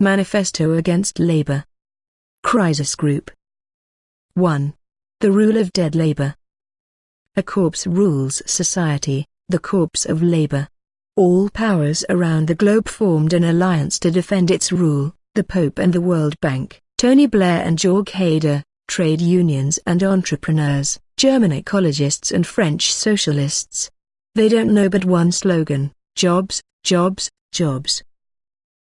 Manifesto Against Labor. Krisis Group 1. The Rule of Dead Labor. A corpse rules society, the corpse of labor. All powers around the globe formed an alliance to defend its rule, the Pope and the World Bank, Tony Blair and Jörg Haider, trade unions and entrepreneurs, German ecologists and French socialists. They don't know but one slogan, jobs, jobs, jobs.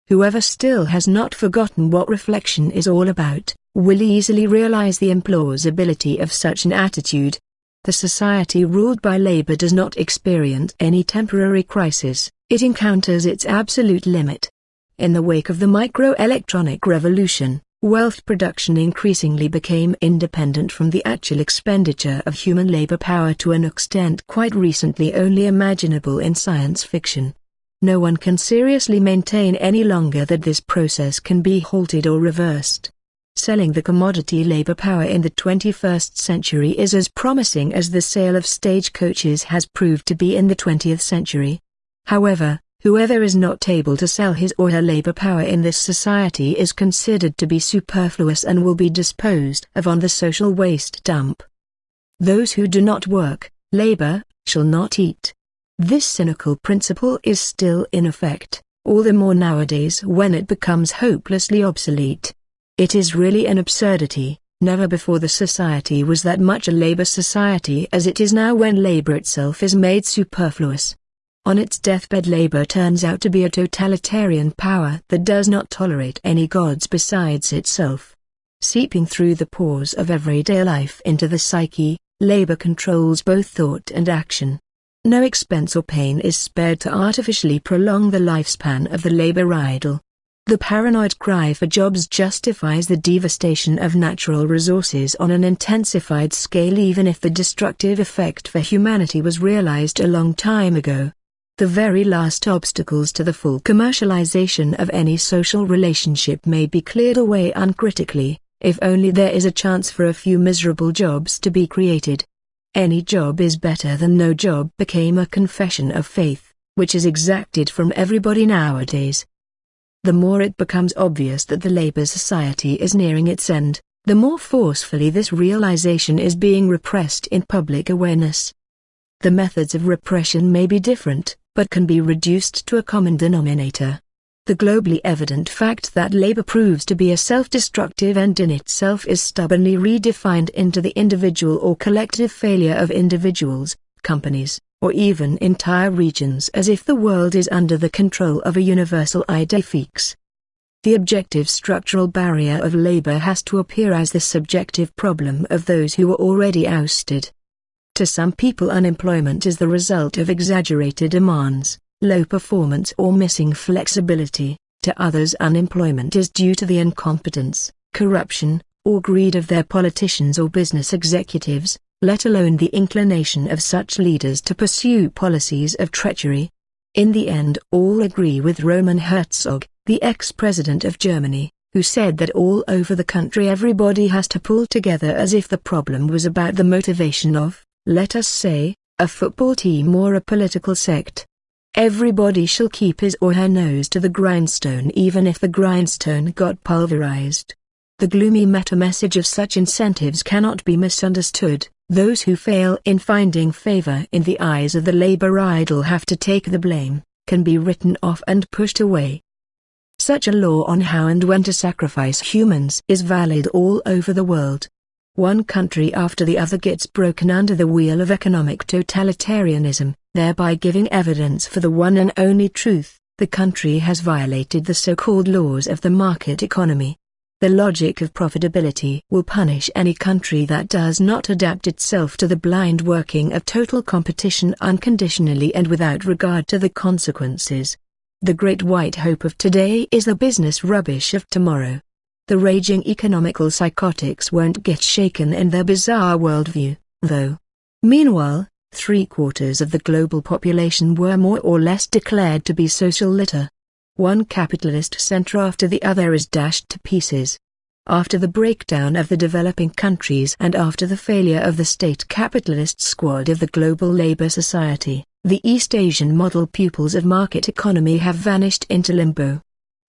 Whoever still has not forgotten what reflection is all about, will easily realize the implausibility of such an attitude. The society ruled by labor does not experience any temporary crisis, it encounters its absolute limit. In the wake of the microelectronic revolution, wealth production increasingly became independent from the actual expenditure of human labor power to an extent quite recently only imaginable in science fiction. No one can seriously maintain any longer that this process can be halted or reversed. Selling the commodity labor power in the 21st century is as promising as the sale of stagecoaches has proved to be in the 20th century. However, Whoever is not able to sell his or her labor power in this society is considered to be superfluous and will be disposed of on the social waste dump. Those who do not work, labor, shall not eat. This cynical principle is still in effect, all the more nowadays when it becomes hopelessly obsolete. It is really an absurdity, never before the society was that much a labor society as it is now when labor itself is made superfluous. On its deathbed labor turns out to be a totalitarian power that does not tolerate any gods besides itself. Seeping through the pores of everyday life into the psyche, labor controls both thought and action. No expense or pain is spared to artificially prolong the lifespan of the labor idol. The paranoid cry for jobs justifies the devastation of natural resources on an intensified scale even if the destructive effect for humanity was realized a long time ago. The very last obstacles to the full commercialization of any social relationship may be cleared away uncritically, if only there is a chance for a few miserable jobs to be created. Any job is better than no job became a confession of faith, which is exacted from everybody nowadays. The more it becomes obvious that the labor society is nearing its end, the more forcefully this realization is being repressed in public awareness. The methods of repression may be different, but can be reduced to a common denominator. The globally evident fact that labor proves to be a self-destructive end in itself is stubbornly redefined into the individual or collective failure of individuals, companies, or even entire regions as if the world is under the control of a universal idea fixe. The objective structural barrier of labor has to appear as the subjective problem of those who are already ousted. To some people unemployment is the result of exaggerated demands, low performance or missing flexibility. To others unemployment is due to the incompetence, corruption, or greed of their politicians or business executives, let alone the inclination of such leaders to pursue policies of treachery. In the end all agree with Roman Herzog, the ex-president of Germany, who said that all over the country everybody has to pull together as if the problem was about the motivation of let us say, a football team or a political sect. Everybody shall keep his or her nose to the grindstone even if the grindstone got pulverized. The gloomy meta-message of such incentives cannot be misunderstood. Those who fail in finding favor in the eyes of the labor idol have to take the blame, can be written off and pushed away. Such a law on how and when to sacrifice humans is valid all over the world. One country after the other gets broken under the wheel of economic totalitarianism, thereby giving evidence for the one and only truth, the country has violated the so-called laws of the market economy. The logic of profitability will punish any country that does not adapt itself to the blind working of total competition unconditionally and without regard to the consequences. The great white hope of today is the business rubbish of tomorrow. The raging economical psychotics won't get shaken in their bizarre worldview, though. Meanwhile, three-quarters of the global population were more or less declared to be social litter. One capitalist center after the other is dashed to pieces. After the breakdown of the developing countries and after the failure of the state capitalist squad of the global labor society, the East Asian model pupils of market economy have vanished into limbo.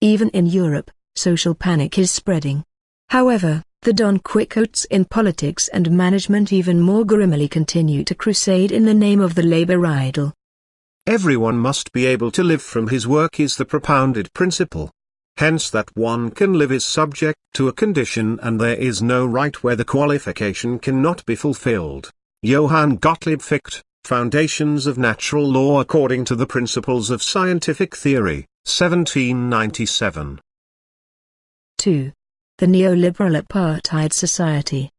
Even in Europe, social panic is spreading. However, the Don Quixotes in politics and management even more grimly continue to crusade in the name of the labor idol. Everyone must be able to live from his work is the propounded principle. Hence that one can live is subject to a condition and there is no right where the qualification cannot be fulfilled. Johann Gottlieb Fichte, Foundations of Natural Law according to the Principles of Scientific Theory, 1797. 2. The neoliberal apartheid society.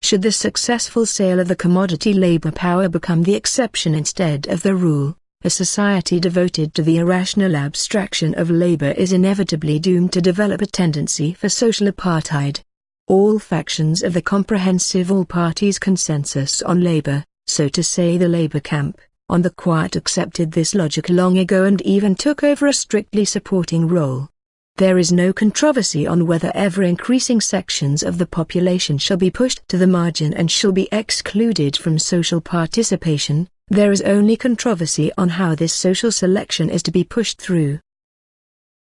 Should the successful sale of the commodity labor power become the exception instead of the rule, a society devoted to the irrational abstraction of labor is inevitably doomed to develop a tendency for social apartheid. All factions of the comprehensive all-parties consensus on labor, so to say the labor camp, on the quiet accepted this logic long ago and even took over a strictly supporting role. There is no controversy on whether ever-increasing sections of the population shall be pushed to the margin and shall be excluded from social participation, there is only controversy on how this social selection is to be pushed through.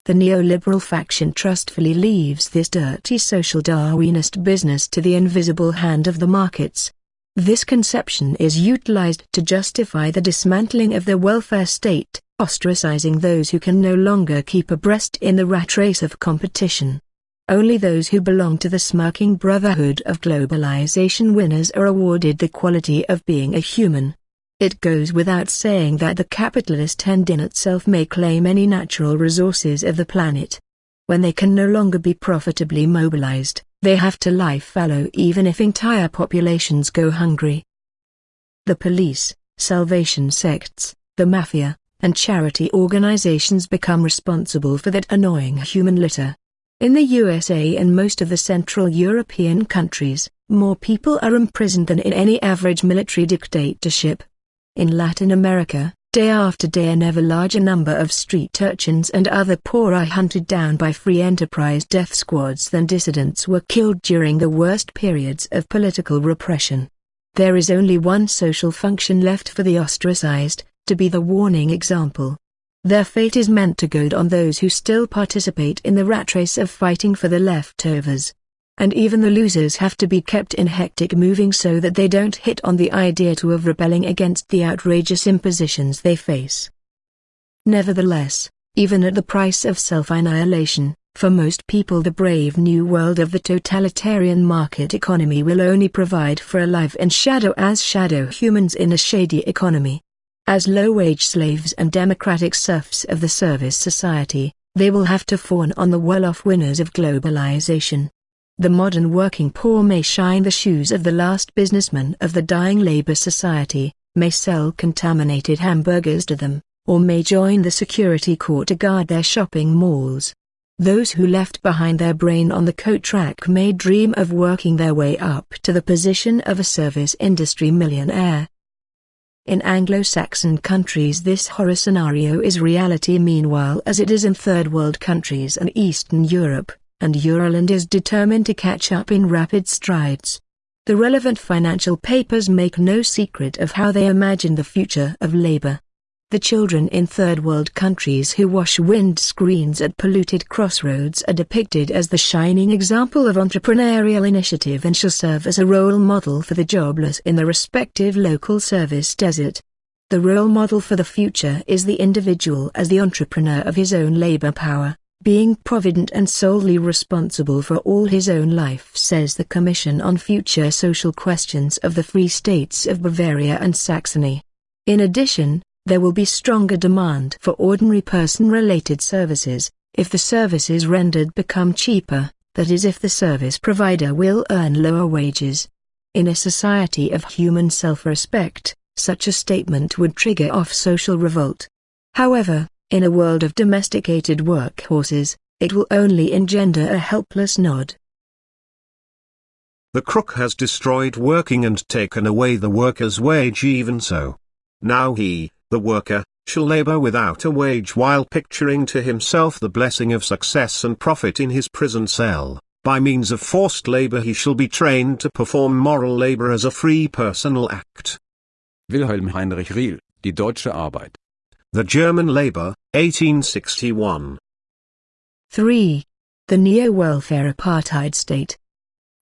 The neoliberal faction trustfully leaves this dirty social Darwinist business to the invisible hand of the markets. This conception is utilized to justify the dismantling of the welfare state, ostracizing those who can no longer keep abreast in the rat race of competition. Only those who belong to the smirking brotherhood of globalization winners are awarded the quality of being a human. It goes without saying that the capitalist hand in itself may claim any natural resources of the planet. When they can no longer be profitably mobilized, they have to lie fallow even if entire populations go hungry. The police, salvation sects, the mafia, and charity organizations become responsible for that annoying human litter. In the USA and most of the Central European countries, more people are imprisoned than in any average military dictatorship. In Latin America, day after day an ever larger number of street urchins and other poor are hunted down by free enterprise death squads than dissidents were killed during the worst periods of political repression. There is only one social function left for the ostracized, to be the warning example. Their fate is meant to goad on those who still participate in the rat race of fighting for the leftovers. And even the losers have to be kept in hectic moving so that they don't hit on the idea to of rebelling against the outrageous impositions they face. Nevertheless, even at the price of self-annihilation, for most people the brave new world of the totalitarian market economy will only provide for a life in shadow as shadow humans in a shady economy. As low-wage slaves and democratic serfs of the service society, they will have to fawn on the well-off winners of globalization. The modern working poor may shine the shoes of the last businessman of the dying labor society, may sell contaminated hamburgers to them, or may join the security corps to guard their shopping malls. Those who left behind their brain on the coat track may dream of working their way up to the position of a service industry millionaire, in Anglo-Saxon countries this horror scenario is reality meanwhile as it is in third world countries and Eastern Europe, and Euroland is determined to catch up in rapid strides. The relevant financial papers make no secret of how they imagine the future of labor. The children in third world countries who wash wind screens at polluted crossroads are depicted as the shining example of entrepreneurial initiative and shall serve as a role model for the jobless in the respective local service desert. The role model for the future is the individual as the entrepreneur of his own labor power, being provident and solely responsible for all his own life says the Commission on Future Social Questions of the Free States of Bavaria and Saxony. In addition, there will be stronger demand for ordinary person-related services, if the services rendered become cheaper, that is if the service provider will earn lower wages. In a society of human self-respect, such a statement would trigger off social revolt. However, in a world of domesticated workhorses, it will only engender a helpless nod. The crook has destroyed working and taken away the worker's wage even so. Now he, the worker, shall labor without a wage while picturing to himself the blessing of success and profit in his prison cell. By means of forced labor he shall be trained to perform moral labor as a free personal act. Wilhelm Heinrich Riehl, Die deutsche Arbeit. The German Labor, 1861. 3. the neo-welfare apartheid state.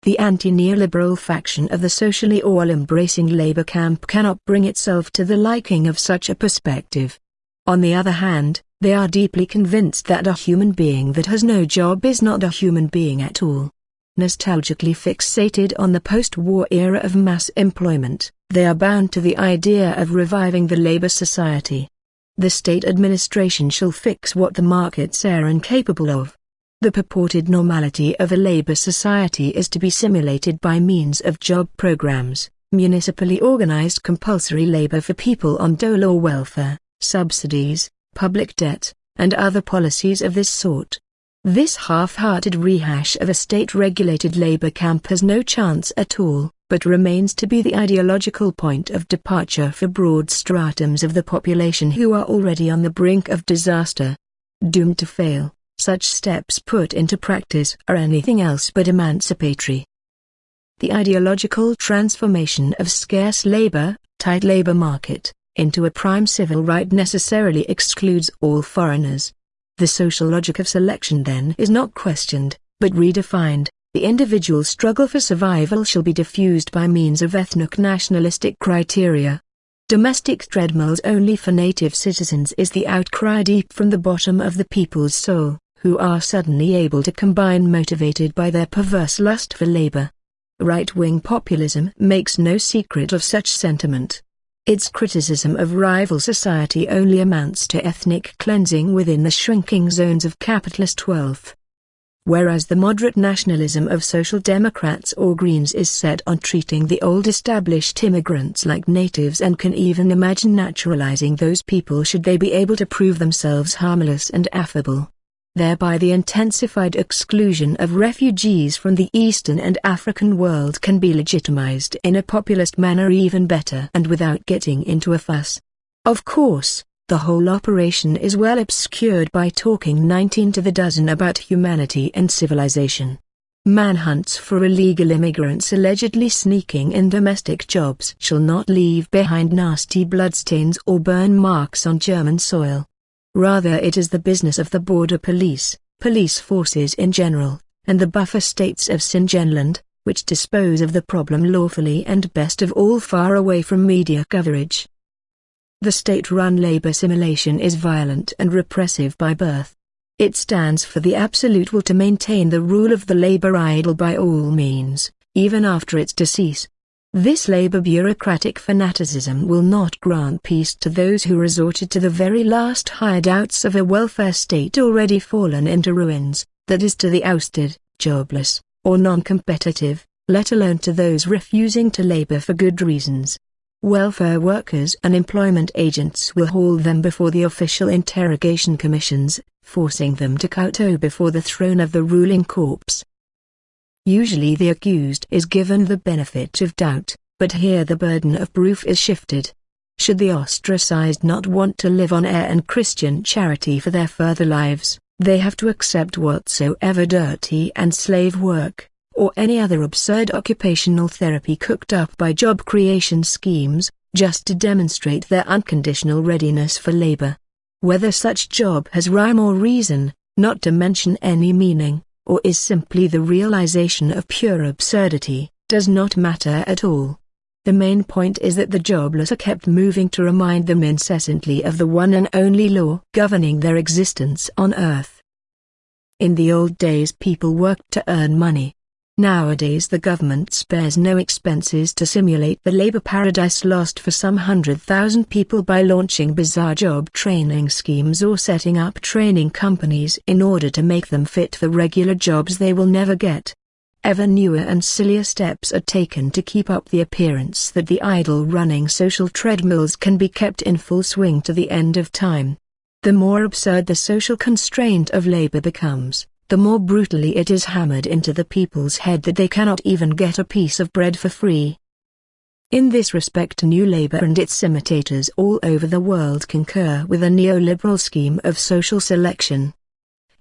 The anti-neoliberal faction of the socially all-embracing labor camp cannot bring itself to the liking of such a perspective. On the other hand, they are deeply convinced that a human being that has no job is not a human being at all. Nostalgically fixated on the post-war era of mass employment, they are bound to the idea of reviving the labor society. The state administration shall fix what the markets are incapable of. The purported normality of a labor society is to be simulated by means of job programs, municipally organized compulsory labor for people on dole or welfare, subsidies, public debt, and other policies of this sort. This half-hearted rehash of a state-regulated labor camp has no chance at all, but remains to be the ideological point of departure for broad stratums of the population who are already on the brink of disaster. Doomed to fail, such steps put into practice are anything else but emancipatory. The ideological transformation of scarce labor, tight labor market, into a prime civil right necessarily excludes all foreigners. The social logic of selection then is not questioned, but redefined. The individual struggle for survival shall be diffused by means of ethnic-nationalistic criteria. Domestic treadmills only for native citizens is the outcry deep from the bottom of the people's soul, who are suddenly able to combine motivated by their perverse lust for labor. Right-wing populism makes no secret of such sentiment. Its criticism of rival society only amounts to ethnic cleansing within the shrinking zones of capitalist wealth. Whereas the moderate nationalism of Social Democrats or Greens is set on treating the old established immigrants like natives and can even imagine naturalizing those people should they be able to prove themselves harmless and affable. Thereby the intensified exclusion of refugees from the Eastern and African world can be legitimized in a populist manner even better and without getting into a fuss. Of course, the whole operation is well obscured by talking 19 to the dozen about humanity and civilization. Manhunts for illegal immigrants allegedly sneaking in domestic jobs shall not leave behind nasty bloodstains or burn marks on German soil. Rather it is the business of the border police, police forces in general, and the buffer states of Schengenland, which dispose of the problem lawfully and best of all far away from media coverage. The state-run labor simulation is violent and repressive by birth. It stands for the absolute will to maintain the rule of the labor idol by all means, even after its decease. This labor bureaucratic fanaticism will not grant peace to those who resorted to the very last hideouts of a welfare state already fallen into ruins, that is to the ousted, jobless, or non-competitive, let alone to those refusing to labor for good reasons. Welfare workers and employment agents will haul them before the official interrogation commissions, forcing them to kowtow before the throne of the ruling corpse. Usually the accused is given the benefit of doubt, but here the burden of proof is shifted. Should the ostracized not want to live on air and Christian charity for their further lives, they have to accept whatsoever dirty and slave work, or any other absurd occupational therapy cooked up by job creation schemes, just to demonstrate their unconditional readiness for labor. Whether such job has rhyme or reason, not to mention any meaning, or is simply the realization of pure absurdity, does not matter at all. The main point is that the jobless are kept moving to remind them incessantly of the one and only law governing their existence on earth. In the old days people worked to earn money, Nowadays the government spares no expenses to simulate the labor paradise lost for some hundred thousand people by launching bizarre job training schemes or setting up training companies in order to make them fit for regular jobs they will never get. Ever newer and sillier steps are taken to keep up the appearance that the idle running social treadmills can be kept in full swing to the end of time. The more absurd the social constraint of labor becomes, the more brutally it is hammered into the people's head that they cannot even get a piece of bread for free. In this respect New Labour and its imitators all over the world concur with a neoliberal scheme of social selection.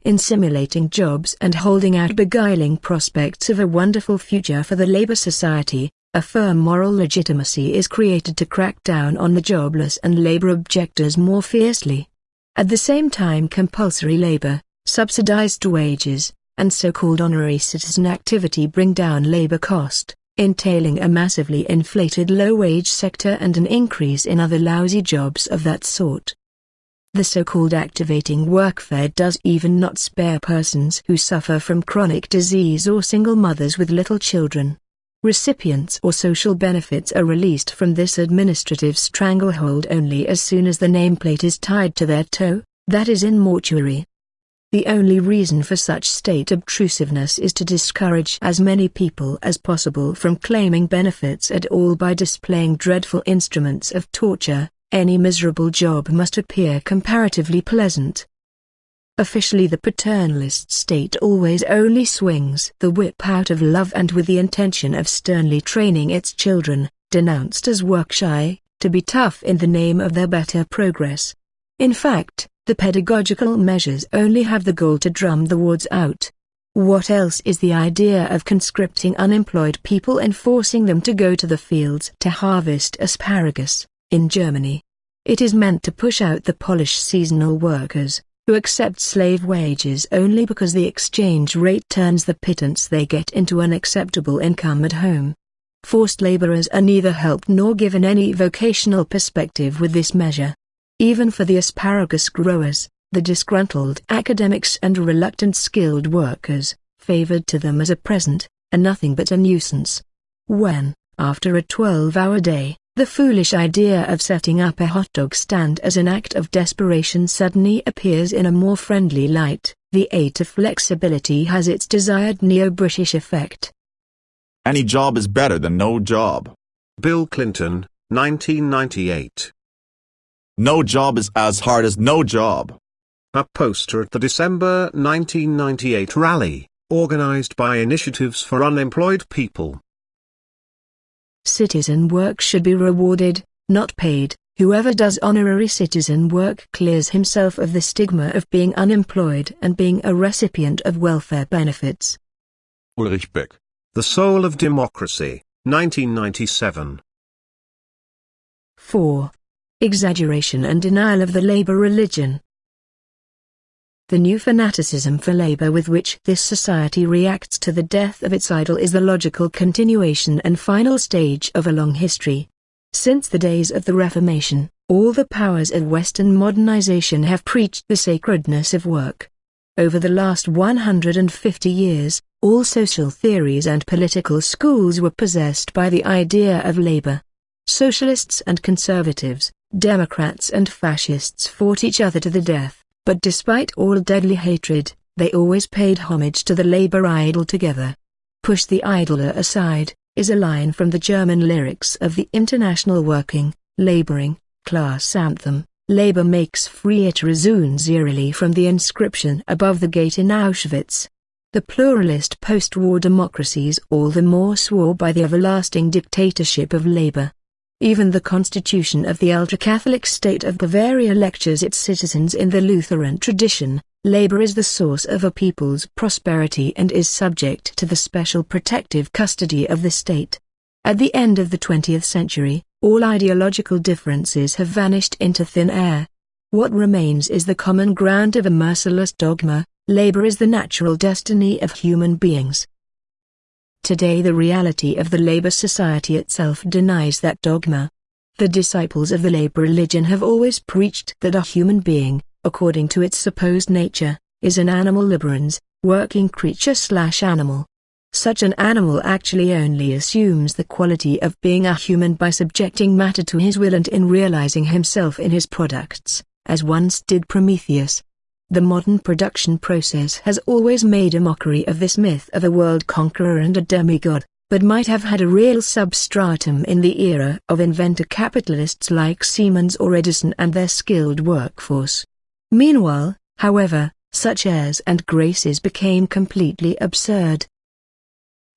In simulating jobs and holding out beguiling prospects of a wonderful future for the Labour Society, a firm moral legitimacy is created to crack down on the jobless and labor objectors more fiercely. At the same time compulsory labor, subsidized wages, and so-called honorary citizen activity bring down labor cost, entailing a massively inflated low-wage sector and an increase in other lousy jobs of that sort. The so-called activating workfare does even not spare persons who suffer from chronic disease or single mothers with little children. Recipients or social benefits are released from this administrative stranglehold only as soon as the nameplate is tied to their toe, that is in mortuary. The only reason for such state obtrusiveness is to discourage as many people as possible from claiming benefits at all by displaying dreadful instruments of torture. Any miserable job must appear comparatively pleasant. Officially the paternalist state always only swings the whip out of love and with the intention of sternly training its children, denounced as work-shy, to be tough in the name of their better progress. In fact, the pedagogical measures only have the goal to drum the wards out. What else is the idea of conscripting unemployed people and forcing them to go to the fields to harvest asparagus, in Germany? It is meant to push out the Polish seasonal workers, who accept slave wages only because the exchange rate turns the pittance they get into an acceptable income at home. Forced laborers are neither helped nor given any vocational perspective with this measure. Even for the asparagus growers, the disgruntled academics and reluctant skilled workers, favored to them as a present, are nothing but a nuisance. When, after a 12-hour day, the foolish idea of setting up a hot dog stand as an act of desperation suddenly appears in a more friendly light, the aid of flexibility has its desired neo-British effect. Any job is better than no job. Bill Clinton, 1998. No job is as hard as no job. A poster at the December 1998 rally, organized by Initiatives for Unemployed People. Citizen work should be rewarded, not paid. Whoever does honorary citizen work clears himself of the stigma of being unemployed and being a recipient of welfare benefits. Ulrich Beck. The Soul of Democracy, 1997. 4 exaggeration and denial of the labor religion. The new fanaticism for labor with which this society reacts to the death of its idol is the logical continuation and final stage of a long history. Since the days of the Reformation, all the powers of Western modernization have preached the sacredness of work. Over the last 150 years, all social theories and political schools were possessed by the idea of labor. Socialists and conservatives, Democrats and fascists fought each other to the death, but despite all deadly hatred, they always paid homage to the labor idol together. Push the idler aside, is a line from the German lyrics of the International Working, Laboring, Class Anthem. Labor makes free it resounds eerily from the inscription above the gate in Auschwitz. The pluralist post-war democracies all the more swore by the everlasting dictatorship of labor. Even the constitution of the ultra-Catholic state of Bavaria lectures its citizens in the Lutheran tradition, labor is the source of a people's prosperity and is subject to the special protective custody of the state. At the end of the 20th century, all ideological differences have vanished into thin air. What remains is the common ground of a merciless dogma, labor is the natural destiny of human beings. Today the reality of the labor society itself denies that dogma. The disciples of the labor religion have always preached that a human being, according to its supposed nature, is an animal laborans, working creature slash animal. Such an animal actually only assumes the quality of being a human by subjecting matter to his will and in realizing himself in his products, as once did Prometheus, the modern production process has always made a mockery of this myth of a world conqueror and a demigod, but might have had a real substratum in the era of inventor capitalists like Siemens or Edison and their skilled workforce. Meanwhile, however, such airs and graces became completely absurd.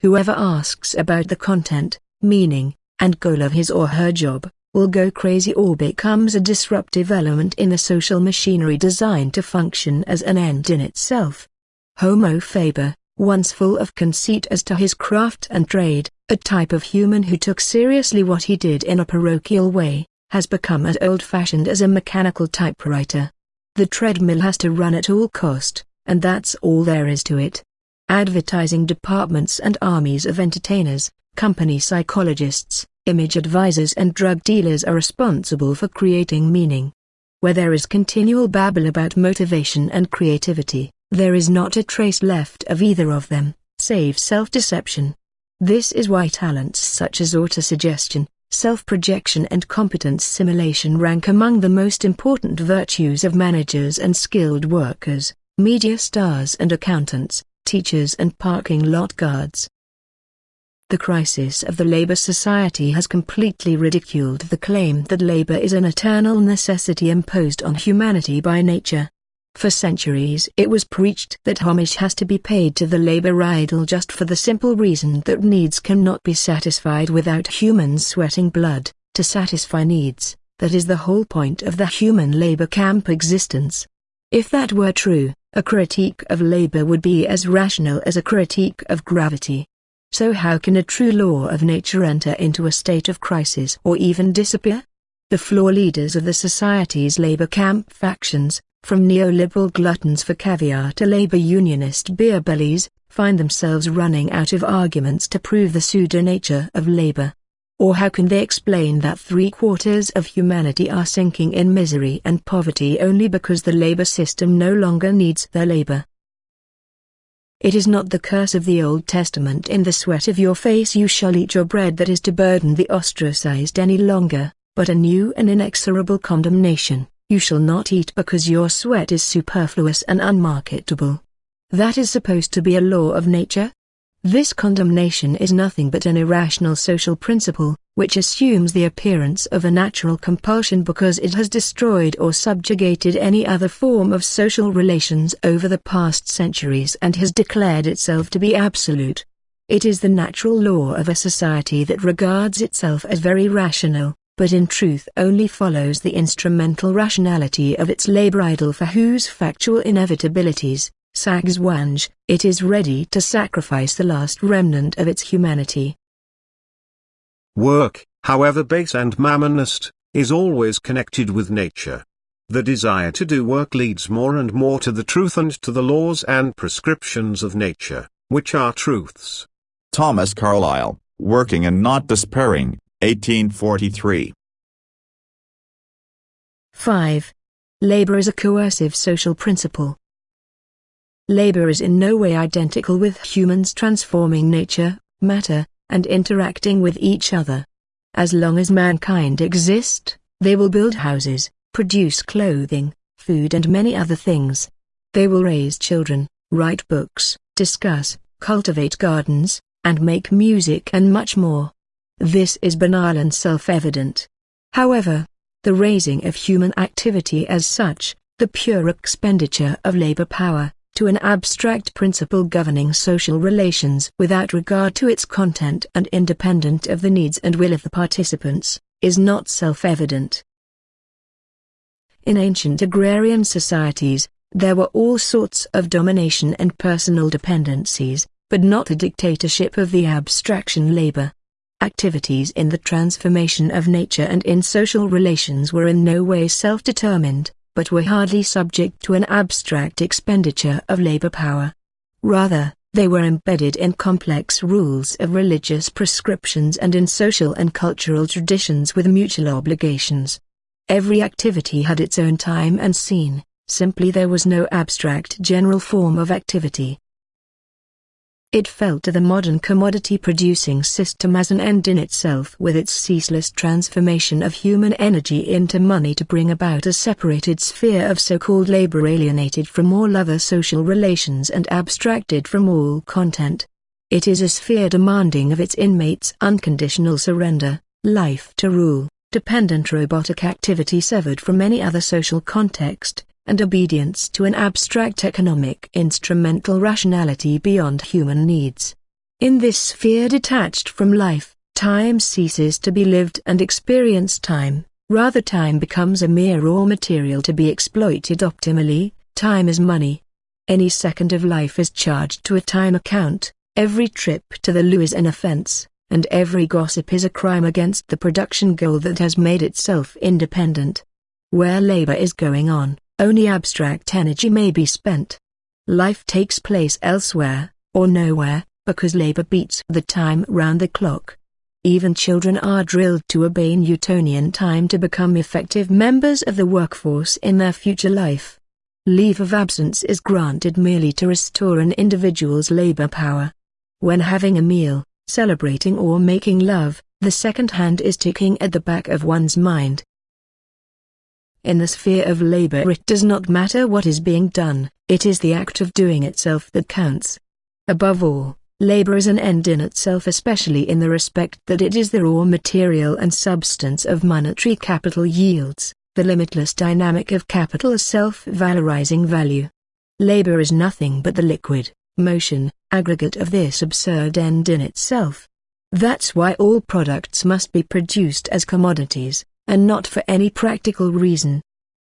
Whoever asks about the content, meaning, and goal of his or her job, will go crazy or becomes a disruptive element in the social machinery designed to function as an end in itself. Homo faber, once full of conceit as to his craft and trade, a type of human who took seriously what he did in a parochial way, has become as old-fashioned as a mechanical typewriter. The treadmill has to run at all cost, and that's all there is to it. advertising departments and armies of entertainers, company psychologists, image advisors and drug dealers are responsible for creating meaning. Where there is continual babble about motivation and creativity, there is not a trace left of either of them, save self-deception. This is why talents such as autosuggestion, self-projection and competence simulation rank among the most important virtues of managers and skilled workers, media stars and accountants, teachers and parking lot guards. The crisis of the labor society has completely ridiculed the claim that labor is an eternal necessity imposed on humanity by nature. For centuries it was preached that homage has to be paid to the labor idol just for the simple reason that needs cannot be satisfied without humans sweating blood. To satisfy needs, that is the whole point of the human labor camp existence. If that were true, a critique of labor would be as rational as a critique of gravity. So how can a true law of nature enter into a state of crisis or even disappear? The floor leaders of the society's labor camp factions, from neoliberal gluttons for caviar to labor unionist beer bellies, find themselves running out of arguments to prove the pseudo-nature of labor. Or how can they explain that three-quarters of humanity are sinking in misery and poverty only because the labor system no longer needs their labor? It is not the curse of the Old Testament in the sweat of your face you shall eat your bread that is to burden the ostracized any longer, but a new and inexorable condemnation. You shall not eat because your sweat is superfluous and unmarketable. That is supposed to be a law of nature? This condemnation is nothing but an irrational social principle, which assumes the appearance of a natural compulsion because it has destroyed or subjugated any other form of social relations over the past centuries and has declared itself to be absolute. It is the natural law of a society that regards itself as very rational, but in truth only follows the instrumental rationality of its labor idol for whose factual inevitabilities, Sachzwänge, it is ready to sacrifice the last remnant of its humanity. Work, however base and mammonist, is always connected with nature. The desire to do work leads more and more to the truth and to the laws and prescriptions of nature, which are truths. Thomas Carlyle, Working and Not Despairing, 1843. 5. Labor is a coercive social principle. Labor is in no way identical with humans transforming nature, matter, and interacting with each other. As long as mankind exist, they will build houses, produce clothing, food and many other things. They will raise children, write books, discuss, cultivate gardens, and make music and much more. This is banal and self-evident. However, the raising of human activity as such, the pure expenditure of labor power, to an abstract principle governing social relations without regard to its content and independent of the needs and will of the participants, is not self-evident. In ancient agrarian societies, there were all sorts of domination and personal dependencies, but not a dictatorship of the abstraction labor. Activities in the transformation of nature and in social relations were in no way self-determined, but were hardly subject to an abstract expenditure of labor power. Rather, they were embedded in complex rules of religious prescriptions and in social and cultural traditions with mutual obligations. Every activity had its own time and scene, simply there was no abstract general form of activity. It fell to the modern commodity-producing system as an end in itself with its ceaseless transformation of human energy into money to bring about a separated sphere of so-called labor alienated from all other social relations and abstracted from all content. It is a sphere demanding of its inmates unconditional surrender, life to rule, dependent robotic activity severed from any other social context, and obedience to an abstract economic instrumental rationality beyond human needs. In this sphere detached from life, time ceases to be lived and experienced time, rather time becomes a mere raw material to be exploited optimally, time is money. Any second of life is charged to a time account, every trip to the loo is an offense, and every gossip is a crime against the production goal that has made itself independent. Where labor is going on, only abstract energy may be spent. Life takes place elsewhere, or nowhere, because labor beats the time round the clock. Even children are drilled to obey Newtonian time to become effective members of the workforce in their future life. Leave of absence is granted merely to restore an individual's labor power. When having a meal, celebrating or making love, the second hand is ticking at the back of one's mind. In the sphere of labor it does not matter what is being done, it is the act of doing itself that counts. Above all, labor is an end in itself especially in the respect that it is the raw material and substance of monetary capital yields, the limitless dynamic of capital as self-valorizing value. Labor is nothing but the liquid, motion, aggregate of this absurd end in itself. That's why all products must be produced as commodities, and not for any practical reason.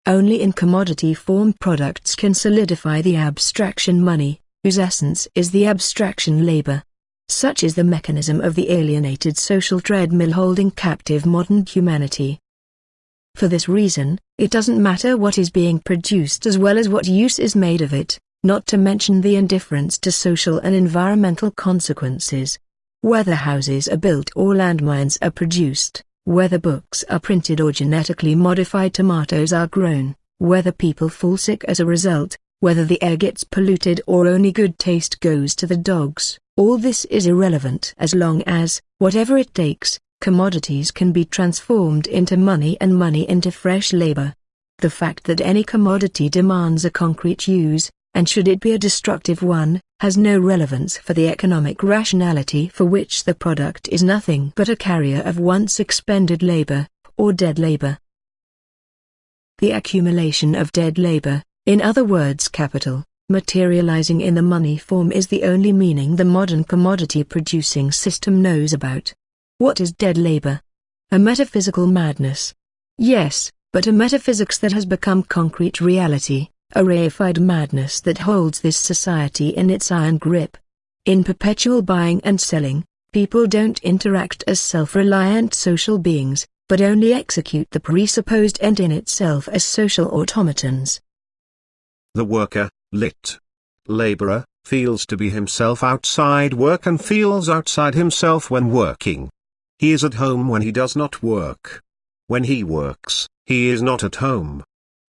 Only in commodity form products can solidify the abstraction money, whose essence is the abstraction labor. Such is the mechanism of the alienated social treadmill holding captive modern humanity. For this reason, it doesn't matter what is being produced as well as what use is made of it, not to mention the indifference to social and environmental consequences. Whether houses are built or landmines are produced, whether books are printed or genetically modified tomatoes are grown, whether people fall sick as a result, whether the air gets polluted or only good taste goes to the dogs, all this is irrelevant as long as, whatever it takes, commodities can be transformed into money and money into fresh labor. The fact that any commodity demands a concrete use, and should it be a destructive one, has no relevance for the economic rationality for which the product is nothing but a carrier of once expended labor, or dead labor. The accumulation of dead labor, in other words capital, materializing in the money form is the only meaning the modern commodity producing system knows about. What is dead labor? A metaphysical madness. Yes, but a metaphysics that has become concrete reality a reified madness that holds this society in its iron grip. In perpetual buying and selling, people don't interact as self-reliant social beings, but only execute the presupposed end in itself as social automatons. The worker, lit. Laborer, feels to be himself outside work and feels outside himself when working. He is at home when he does not work. When he works, he is not at home.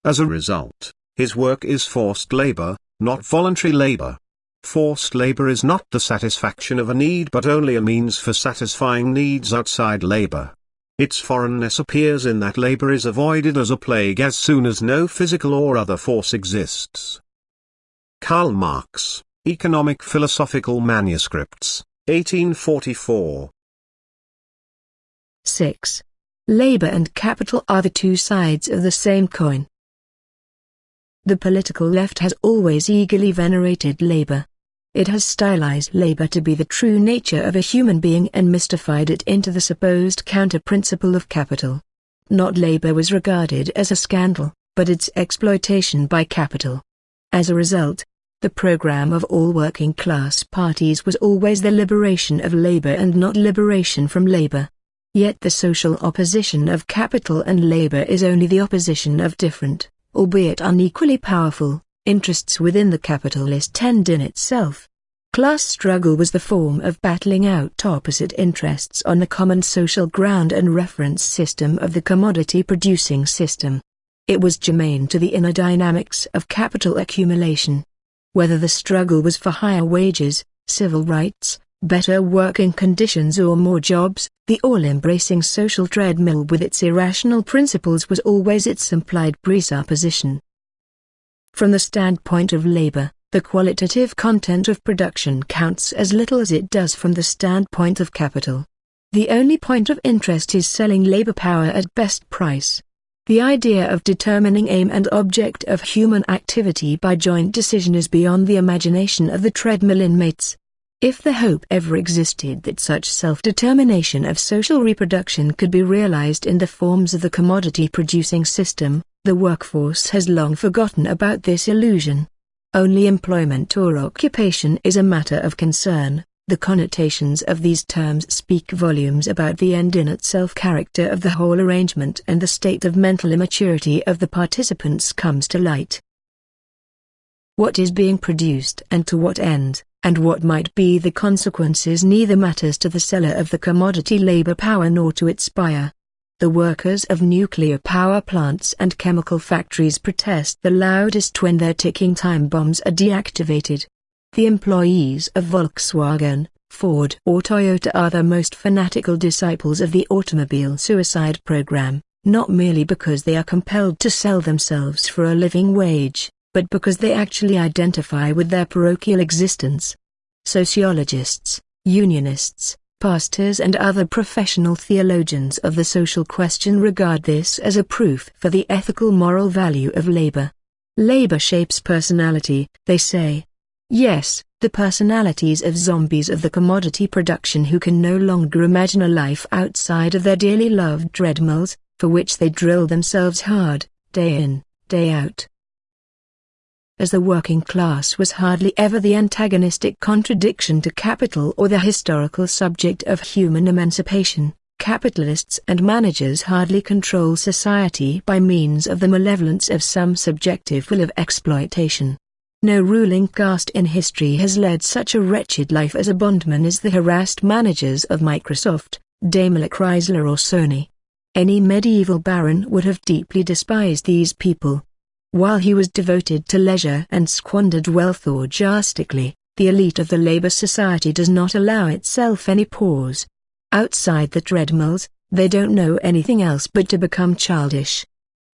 As a result, his work is forced labor, not voluntary labor. Forced labor is not the satisfaction of a need but only a means for satisfying needs outside labor. Its foreignness appears in that labor is avoided as a plague as soon as no physical or other force exists. Karl Marx, Economic Philosophical Manuscripts, 1844 6. Labor and capital are the two sides of the same coin. The political left has always eagerly venerated labor. It has stylized labor to be the true nature of a human being and mystified it into the supposed counter-principle of capital. Not labor was regarded as a scandal, but its exploitation by capital. As a result, the program of all working class parties was always the liberation of labor and not liberation from labor. Yet the social opposition of capital and labor is only the opposition of different, albeit unequally powerful, interests within the capitalist end in itself. Class struggle was the form of battling out opposite interests on the common social ground and reference system of the commodity-producing system. It was germane to the inner dynamics of capital accumulation. Whether the struggle was for higher wages, civil rights, better working conditions or more jobs, the all-embracing social treadmill with its irrational principles was always its implied presupposition. From the standpoint of labor, the qualitative content of production counts as little as it does from the standpoint of capital. The only point of interest is selling labor power at best price. The idea of determining aim and object of human activity by joint decision is beyond the imagination of the treadmill inmates. If the hope ever existed that such self-determination of social reproduction could be realized in the forms of the commodity-producing system, the workforce has long forgotten about this illusion. Only employment or occupation is a matter of concern. The connotations of these terms speak volumes about the end in itself character of the whole arrangement and the state of mental immaturity of the participants comes to light. what is being produced and to what end, and what might be the consequences neither matters to the seller of the commodity labor power nor to its buyer. The workers of nuclear power plants and chemical factories protest the loudest when their ticking time bombs are deactivated. The employees of Volkswagen, Ford or Toyota are the most fanatical disciples of the automobile suicide program, not merely because they are compelled to sell themselves for a living wage, but because they actually identify with their parochial existence. Sociologists, unionists, pastors and other professional theologians of the social question regard this as a proof for the ethical moral value of labor. Labor shapes personality, they say. Yes, the personalities of zombies of the commodity production who can no longer imagine a life outside of their dearly loved treadmills, for which they drill themselves hard, day in, day out as the working class was hardly ever the antagonistic contradiction to capital or the historical subject of human emancipation. Capitalists and managers hardly control society by means of the malevolence of some subjective will of exploitation. No ruling caste in history has led such a wretched life as a bondman as the harassed managers of Microsoft, Daimler Chrysler or Sony. Any medieval baron would have deeply despised these people, while he was devoted to leisure and squandered wealth orgiastically, the elite of the labor society does not allow itself any pause. Outside the treadmills, they don't know anything else but to become childish.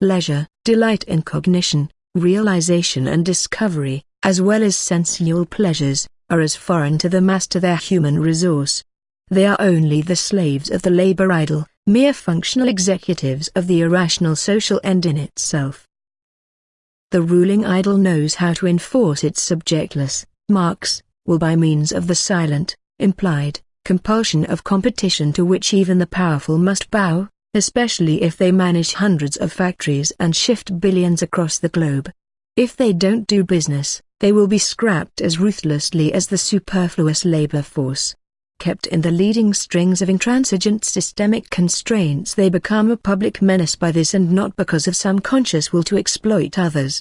Leisure, delight in cognition, realization and discovery, as well as sensual pleasures, are as foreign to the mass to their human resource. They are only the slaves of the labor idol, mere functional executives of the irrational social end in itself. The ruling idol knows how to enforce its subjectless, Marx, will by means of the silent, implied, compulsion of competition to which even the powerful must bow, especially if they manage hundreds of factories and shift billions across the globe. If they don't do business, they will be scrapped as ruthlessly as the superfluous labor force. Kept in the leading strings of intransigent systemic constraints they become a public menace by this and not because of some conscious will to exploit others.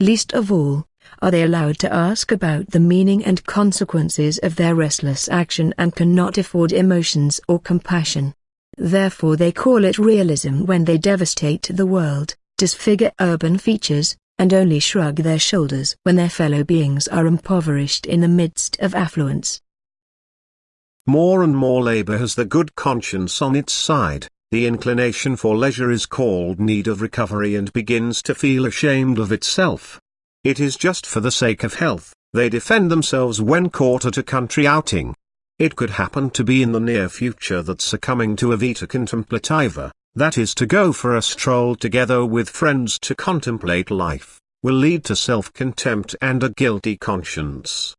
Least of all, are they allowed to ask about the meaning and consequences of their restless action and cannot afford emotions or compassion. Therefore they call it realism when they devastate the world, disfigure urban features, and only shrug their shoulders when their fellow beings are impoverished in the midst of affluence. More and more labor has the good conscience on its side, the inclination for leisure is called need of recovery and begins to feel ashamed of itself. It is just for the sake of health, they defend themselves when caught at a country outing. It could happen to be in the near future that succumbing to a vita contemplativa, that is to go for a stroll together with friends to contemplate life, will lead to self-contempt and a guilty conscience.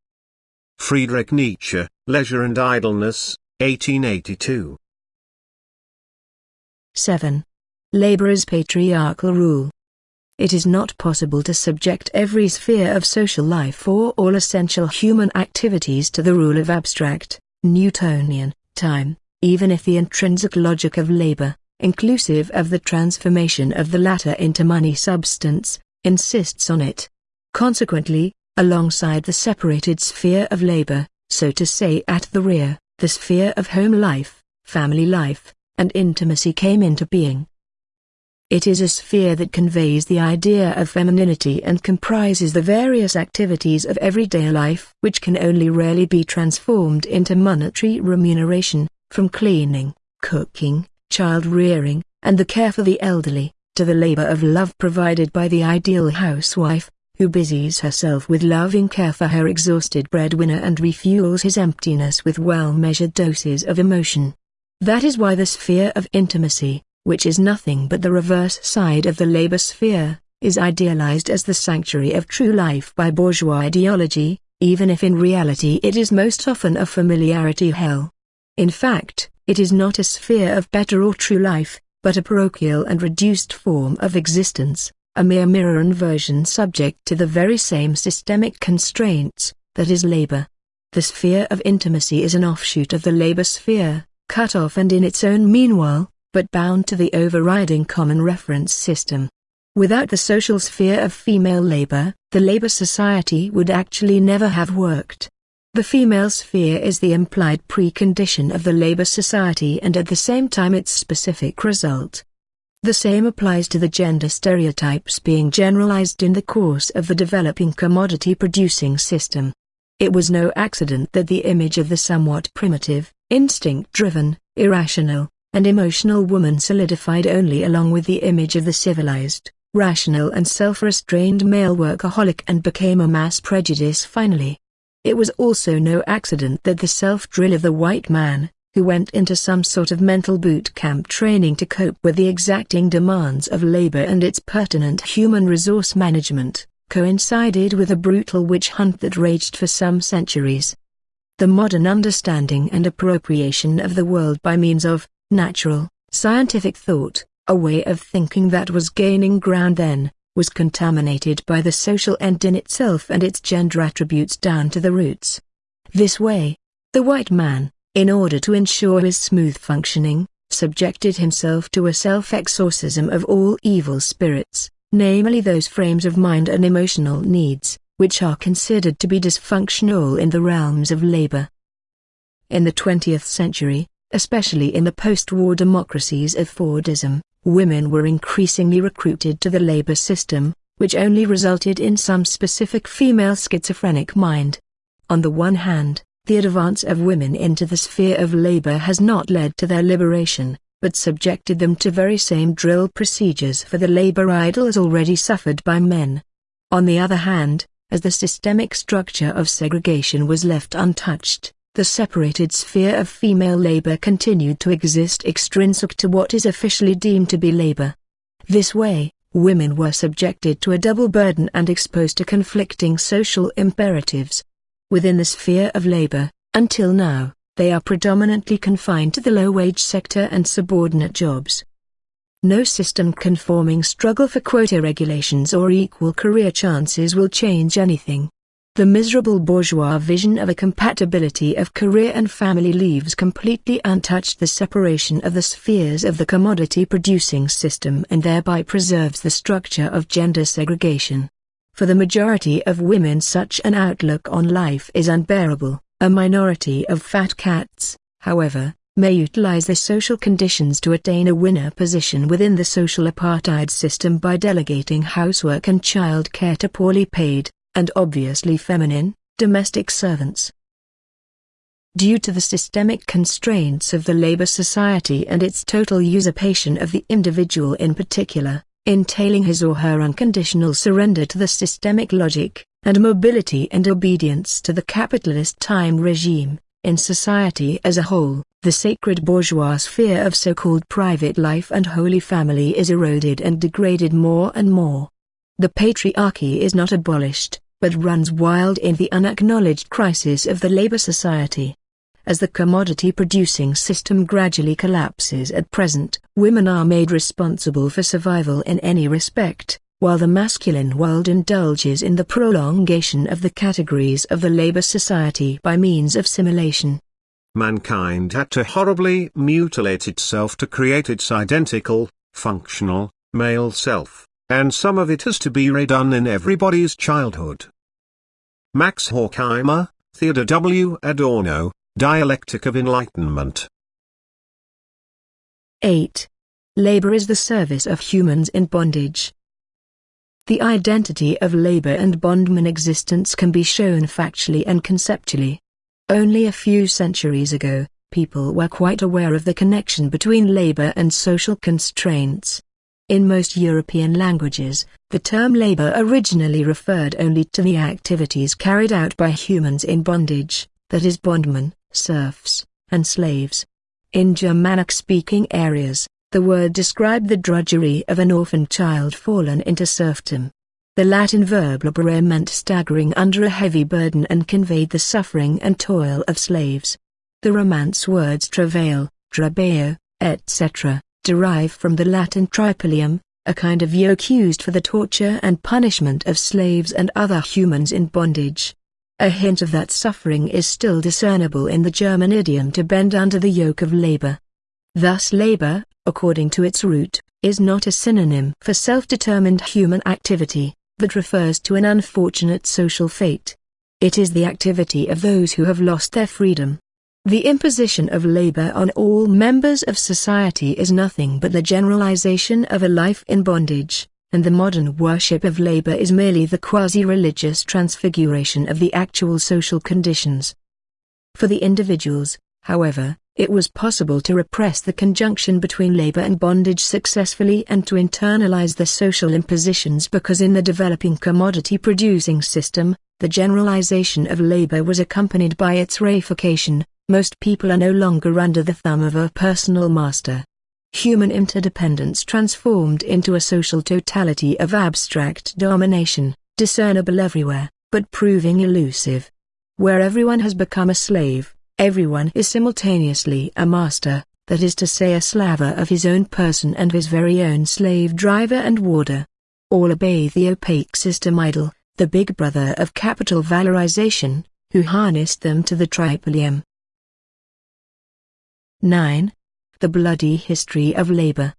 Friedrich Nietzsche, Leisure and Idleness, 1882. 7. Laborers' patriarchal rule. It is not possible to subject every sphere of social life or all essential human activities to the rule of abstract, Newtonian, time, even if the intrinsic logic of labor, inclusive of the transformation of the latter into money substance, insists on it. Consequently, alongside the separated sphere of labor, so to say at the rear, the sphere of home life, family life, and intimacy came into being. It is a sphere that conveys the idea of femininity and comprises the various activities of everyday life which can only rarely be transformed into monetary remuneration, from cleaning, cooking, child rearing, and the care for the elderly, to the labor of love provided by the ideal housewife, who busies herself with loving care for her exhausted breadwinner and refuels his emptiness with well-measured doses of emotion. That is why the sphere of intimacy, which is nothing but the reverse side of the labor sphere, is idealized as the sanctuary of true life by bourgeois ideology, even if in reality it is most often a familiarity hell. In fact, it is not a sphere of better or true life, but a parochial and reduced form of existence a mere mirror inversion subject to the very same systemic constraints, that is labor. The sphere of intimacy is an offshoot of the labor sphere, cut off and in its own meanwhile, but bound to the overriding common reference system. Without the social sphere of female labor, the labor society would actually never have worked. The female sphere is the implied precondition of the labor society and at the same time its specific result. The same applies to the gender stereotypes being generalized in the course of the developing commodity-producing system. It was no accident that the image of the somewhat primitive, instinct-driven, irrational, and emotional woman solidified only along with the image of the civilized, rational and self-restrained male workaholic and became a mass prejudice finally. It was also no accident that the self-drill of the white man, who went into some sort of mental boot camp training to cope with the exacting demands of labor and its pertinent human resource management, coincided with a brutal witch hunt that raged for some centuries. The modern understanding and appropriation of the world by means of natural, scientific thought, a way of thinking that was gaining ground then, was contaminated by the social end in itself and its gender attributes down to the roots. This way, the white man, in order to ensure his smooth functioning, subjected himself to a self-exorcism of all evil spirits, namely those frames of mind and emotional needs, which are considered to be dysfunctional in the realms of labor. In the 20th century, especially in the post-war democracies of Fordism, women were increasingly recruited to the labor system, which only resulted in some specific female schizophrenic mind. On the one hand, the advance of women into the sphere of labor has not led to their liberation, but subjected them to very same drill procedures for the labor idols already suffered by men. On the other hand, as the systemic structure of segregation was left untouched, the separated sphere of female labor continued to exist extrinsic to what is officially deemed to be labor. This way, women were subjected to a double burden and exposed to conflicting social imperatives. Within the sphere of labor, until now, they are predominantly confined to the low-wage sector and subordinate jobs. No system-conforming struggle for quota regulations or equal career chances will change anything. The miserable bourgeois vision of a compatibility of career and family leaves completely untouched the separation of the spheres of the commodity-producing system and thereby preserves the structure of gender segregation. For the majority of women such an outlook on life is unbearable. A minority of fat cats, however, may utilize the social conditions to attain a winner position within the social apartheid system by delegating housework and child care to poorly paid, and obviously feminine, domestic servants. Due to the systemic constraints of the labor society and its total usurpation of the individual in particular, entailing his or her unconditional surrender to the systemic logic, and mobility and obedience to the capitalist time regime, in society as a whole, the sacred bourgeois sphere of so-called private life and holy family is eroded and degraded more and more. The patriarchy is not abolished, but runs wild in the unacknowledged crisis of the labor society. As the commodity-producing system gradually collapses at present, women are made responsible for survival in any respect, while the masculine world indulges in the prolongation of the categories of the labor society by means of simulation. Mankind had to horribly mutilate itself to create its identical, functional, male self and some of it has to be redone in everybody's childhood. Max Horkheimer, Theodor W. Adorno, Dialectic of Enlightenment 8. Labor is the service of humans in bondage. The identity of labor and bondman existence can be shown factually and conceptually. Only a few centuries ago, people were quite aware of the connection between labor and social constraints. In most European languages, the term labor originally referred only to the activities carried out by humans in bondage, that is bondmen, serfs, and slaves. In Germanic-speaking areas, the word described the drudgery of an orphan child fallen into serfdom. The Latin verb laborare meant staggering under a heavy burden and conveyed the suffering and toil of slaves. The Romance words travail, trabajo, etc derive from the Latin tripalium, a kind of yoke used for the torture and punishment of slaves and other humans in bondage. A hint of that suffering is still discernible in the German idiom to bend under the yoke of labor. Thus labor, according to its root, is not a synonym for self-determined human activity, but refers to an unfortunate social fate. It is the activity of those who have lost their freedom. The imposition of labor on all members of society is nothing but the generalization of a life in bondage, and the modern worship of labor is merely the quasi-religious transfiguration of the actual social conditions. For the individuals, however, it was possible to repress the conjunction between labor and bondage successfully and to internalize the social impositions because in the developing commodity-producing system, the generalization of labor was accompanied by its reification, most people are no longer under the thumb of a personal master. Human interdependence transformed into a social totality of abstract domination, discernible everywhere, but proving elusive. Where everyone has become a slave, Everyone is simultaneously a master, that is to say a slaver of his own person and his very own slave driver and warder. All obey the opaque system idol, the big brother of capital valorization, who harnessed them to the tripalium. 9. The bloody history of labor.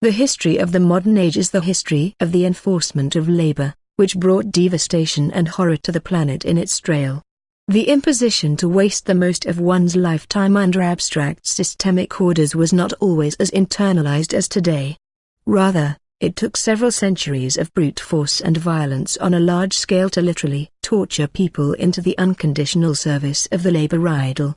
The history of the modern age is the history of the enforcement of labor, which brought devastation and horror to the planet in its trail. The imposition to waste the most of one's lifetime under abstract systemic orders was not always as internalized as today. Rather, it took several centuries of brute force and violence on a large scale to literally torture people into the unconditional service of the labor idol.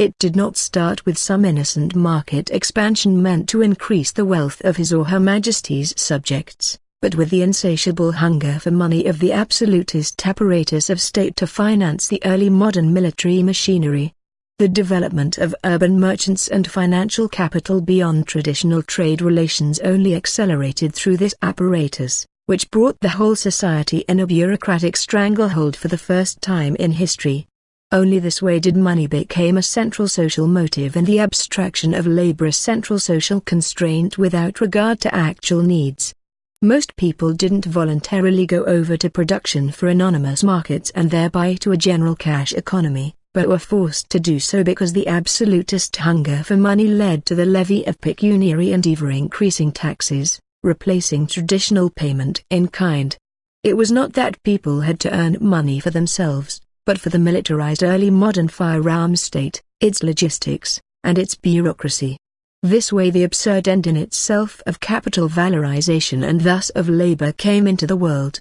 It did not start with some innocent market expansion meant to increase the wealth of his or her majesty's subjects but with the insatiable hunger for money of the absolutist apparatus of state to finance the early modern military machinery. The development of urban merchants and financial capital beyond traditional trade relations only accelerated through this apparatus, which brought the whole society in a bureaucratic stranglehold for the first time in history. Only this way did money become a central social motive and the abstraction of labor a central social constraint without regard to actual needs. Most people didn't voluntarily go over to production for anonymous markets and thereby to a general cash economy, but were forced to do so because the absolutist hunger for money led to the levy of pecuniary and ever-increasing taxes, replacing traditional payment in kind. It was not that people had to earn money for themselves, but for the militarized early modern firearm state, its logistics, and its bureaucracy. This way the absurd end in itself of capital valorization and thus of labor came into the world.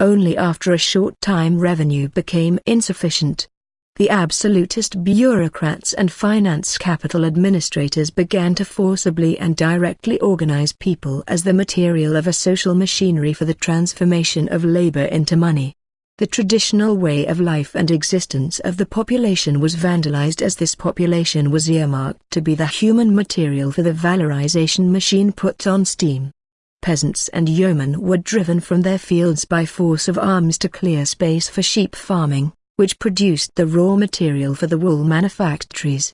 Only after a short time revenue became insufficient. The absolutist bureaucrats and finance capital administrators began to forcibly and directly organize people as the material of a social machinery for the transformation of labor into money. The traditional way of life and existence of the population was vandalized as this population was earmarked to be the human material for the valorization machine put on steam. Peasants and yeomen were driven from their fields by force of arms to clear space for sheep farming, which produced the raw material for the wool manufactories.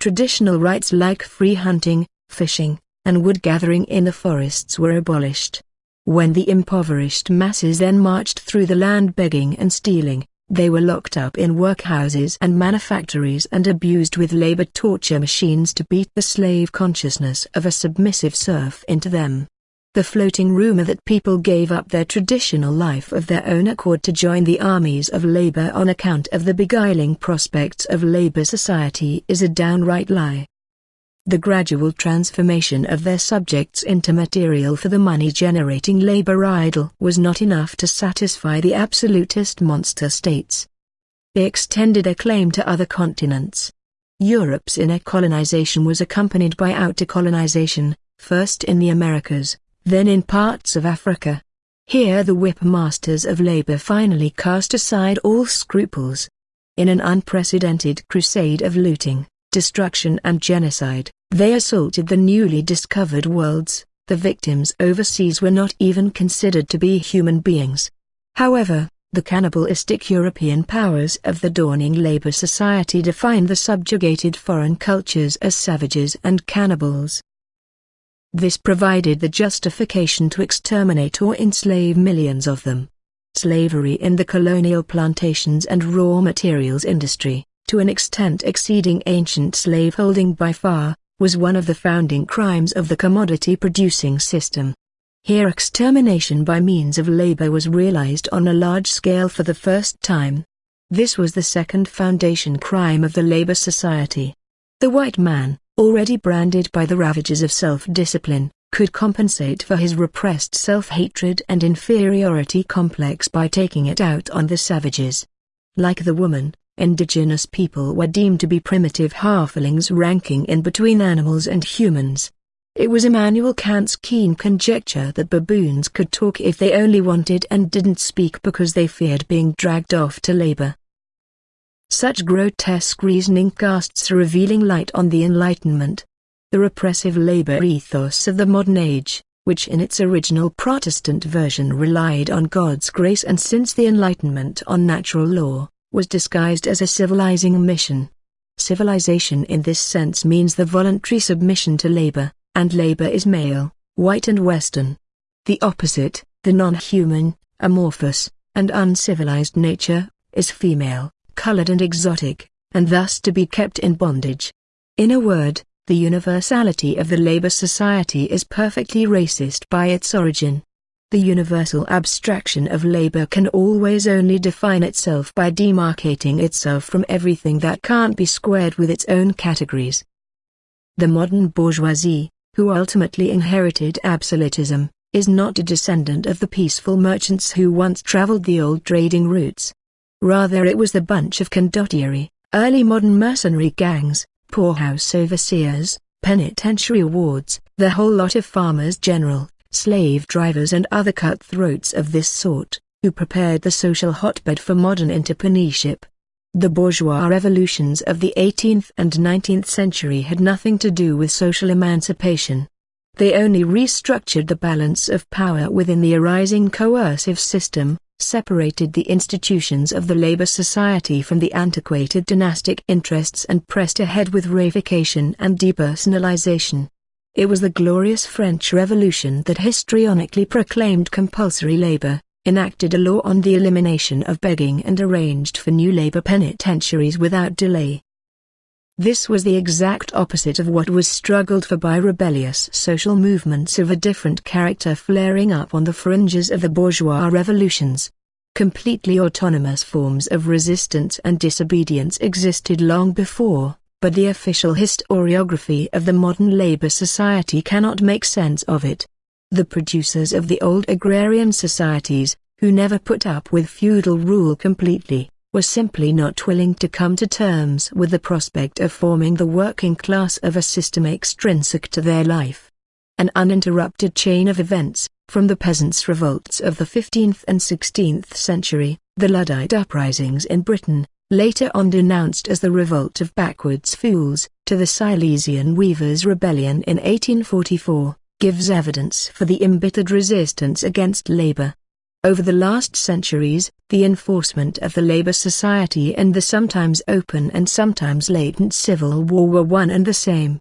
Traditional rights like free hunting, fishing, and wood gathering in the forests were abolished. When the impoverished masses then marched through the land begging and stealing, they were locked up in workhouses and manufactories and abused with labor torture machines to beat the slave consciousness of a submissive serf into them. The floating rumor that people gave up their traditional life of their own accord to join the armies of labor on account of the beguiling prospects of labor society is a downright lie. The gradual transformation of their subjects into material for the money-generating labor idol was not enough to satisfy the absolutist monster states. They extended their claim to other continents. Europe's inner colonization was accompanied by outer colonization, first in the Americas, then in parts of Africa. Here the whip masters of labor finally cast aside all scruples. In an unprecedented crusade of looting, destruction and genocide, they assaulted the newly discovered worlds. The victims overseas were not even considered to be human beings. However, the cannibalistic European powers of the dawning labor society defined the subjugated foreign cultures as savages and cannibals. This provided the justification to exterminate or enslave millions of them. Slavery in the colonial plantations and raw materials industry, to an extent exceeding ancient slaveholding by far, was one of the founding crimes of the commodity-producing system. Here extermination by means of labor was realized on a large scale for the first time. This was the second foundation crime of the labor society. The white man, already branded by the ravages of self-discipline, could compensate for his repressed self-hatred and inferiority complex by taking it out on the savages. Like the woman, indigenous people were deemed to be primitive halflings ranking in between animals and humans. It was Immanuel Kant's keen conjecture that baboons could talk if they only wanted and didn't speak because they feared being dragged off to labor. Such grotesque reasoning casts a revealing light on the Enlightenment. The repressive labor ethos of the modern age, which in its original Protestant version relied on God's grace and since the Enlightenment on natural law, was disguised as a civilizing mission. Civilization in this sense means the voluntary submission to labor, and labor is male, white and western. The opposite, the non-human, amorphous, and uncivilized nature, is female, colored and exotic, and thus to be kept in bondage. In a word, the universality of the labor society is perfectly racist by its origin. The universal abstraction of labor can always only define itself by demarcating itself from everything that can't be squared with its own categories. The modern bourgeoisie, who ultimately inherited absolutism, is not a descendant of the peaceful merchants who once traveled the old trading routes. Rather it was the bunch of condottieri, early modern mercenary gangs, poorhouse overseers, penitentiary wards, the whole lot of farmers general, slave drivers and other cutthroats of this sort, who prepared the social hotbed for modern entrepreneurship. The bourgeois revolutions of the 18th and 19th century had nothing to do with social emancipation. They only restructured the balance of power within the arising coercive system, separated the institutions of the labor society from the antiquated dynastic interests and pressed ahead with reification and depersonalization. It was the glorious French Revolution that histrionically proclaimed compulsory labor, enacted a law on the elimination of begging and arranged for new labor penitentiaries without delay. This was the exact opposite of what was struggled for by rebellious social movements of a different character flaring up on the fringes of the bourgeois revolutions. Completely autonomous forms of resistance and disobedience existed long before, but the official historiography of the modern labor society cannot make sense of it. The producers of the old agrarian societies, who never put up with feudal rule completely, were simply not willing to come to terms with the prospect of forming the working class of a system extrinsic to their life. An uninterrupted chain of events, from the peasants' revolts of the 15th and 16th century, the Luddite uprisings in Britain, later on denounced as the revolt of backwards fools, to the Silesian weavers' rebellion in 1844, gives evidence for the embittered resistance against labor. Over the last centuries, the enforcement of the labor society and the sometimes open and sometimes latent civil war were one and the same.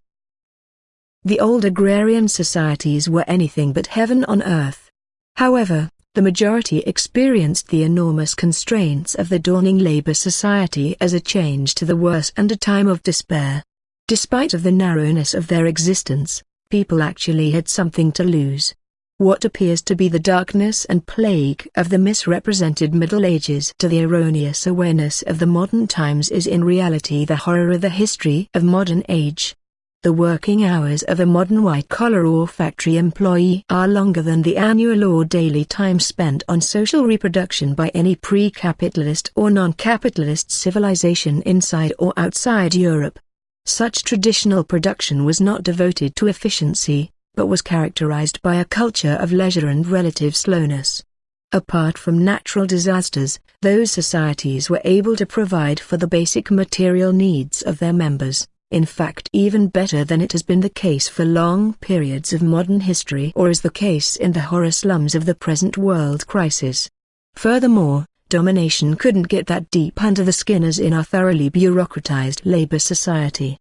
The old agrarian societies were anything but heaven on earth. However, the majority experienced the enormous constraints of the dawning labor society as a change to the worse and a time of despair. Despite of the narrowness of their existence, people actually had something to lose. What appears to be the darkness and plague of the misrepresented Middle Ages to the erroneous awareness of the modern times is in reality the horror of the history of modern age. The working hours of a modern white-collar or factory employee are longer than the annual or daily time spent on social reproduction by any pre-capitalist or non-capitalist civilization inside or outside Europe. Such traditional production was not devoted to efficiency, but was characterized by a culture of leisure and relative slowness. Apart from natural disasters, those societies were able to provide for the basic material needs of their members, in fact even better than it has been the case for long periods of modern history or is the case in the horror slums of the present world crisis. Furthermore, domination couldn't get that deep under the skin as in our thoroughly bureaucratized labor society.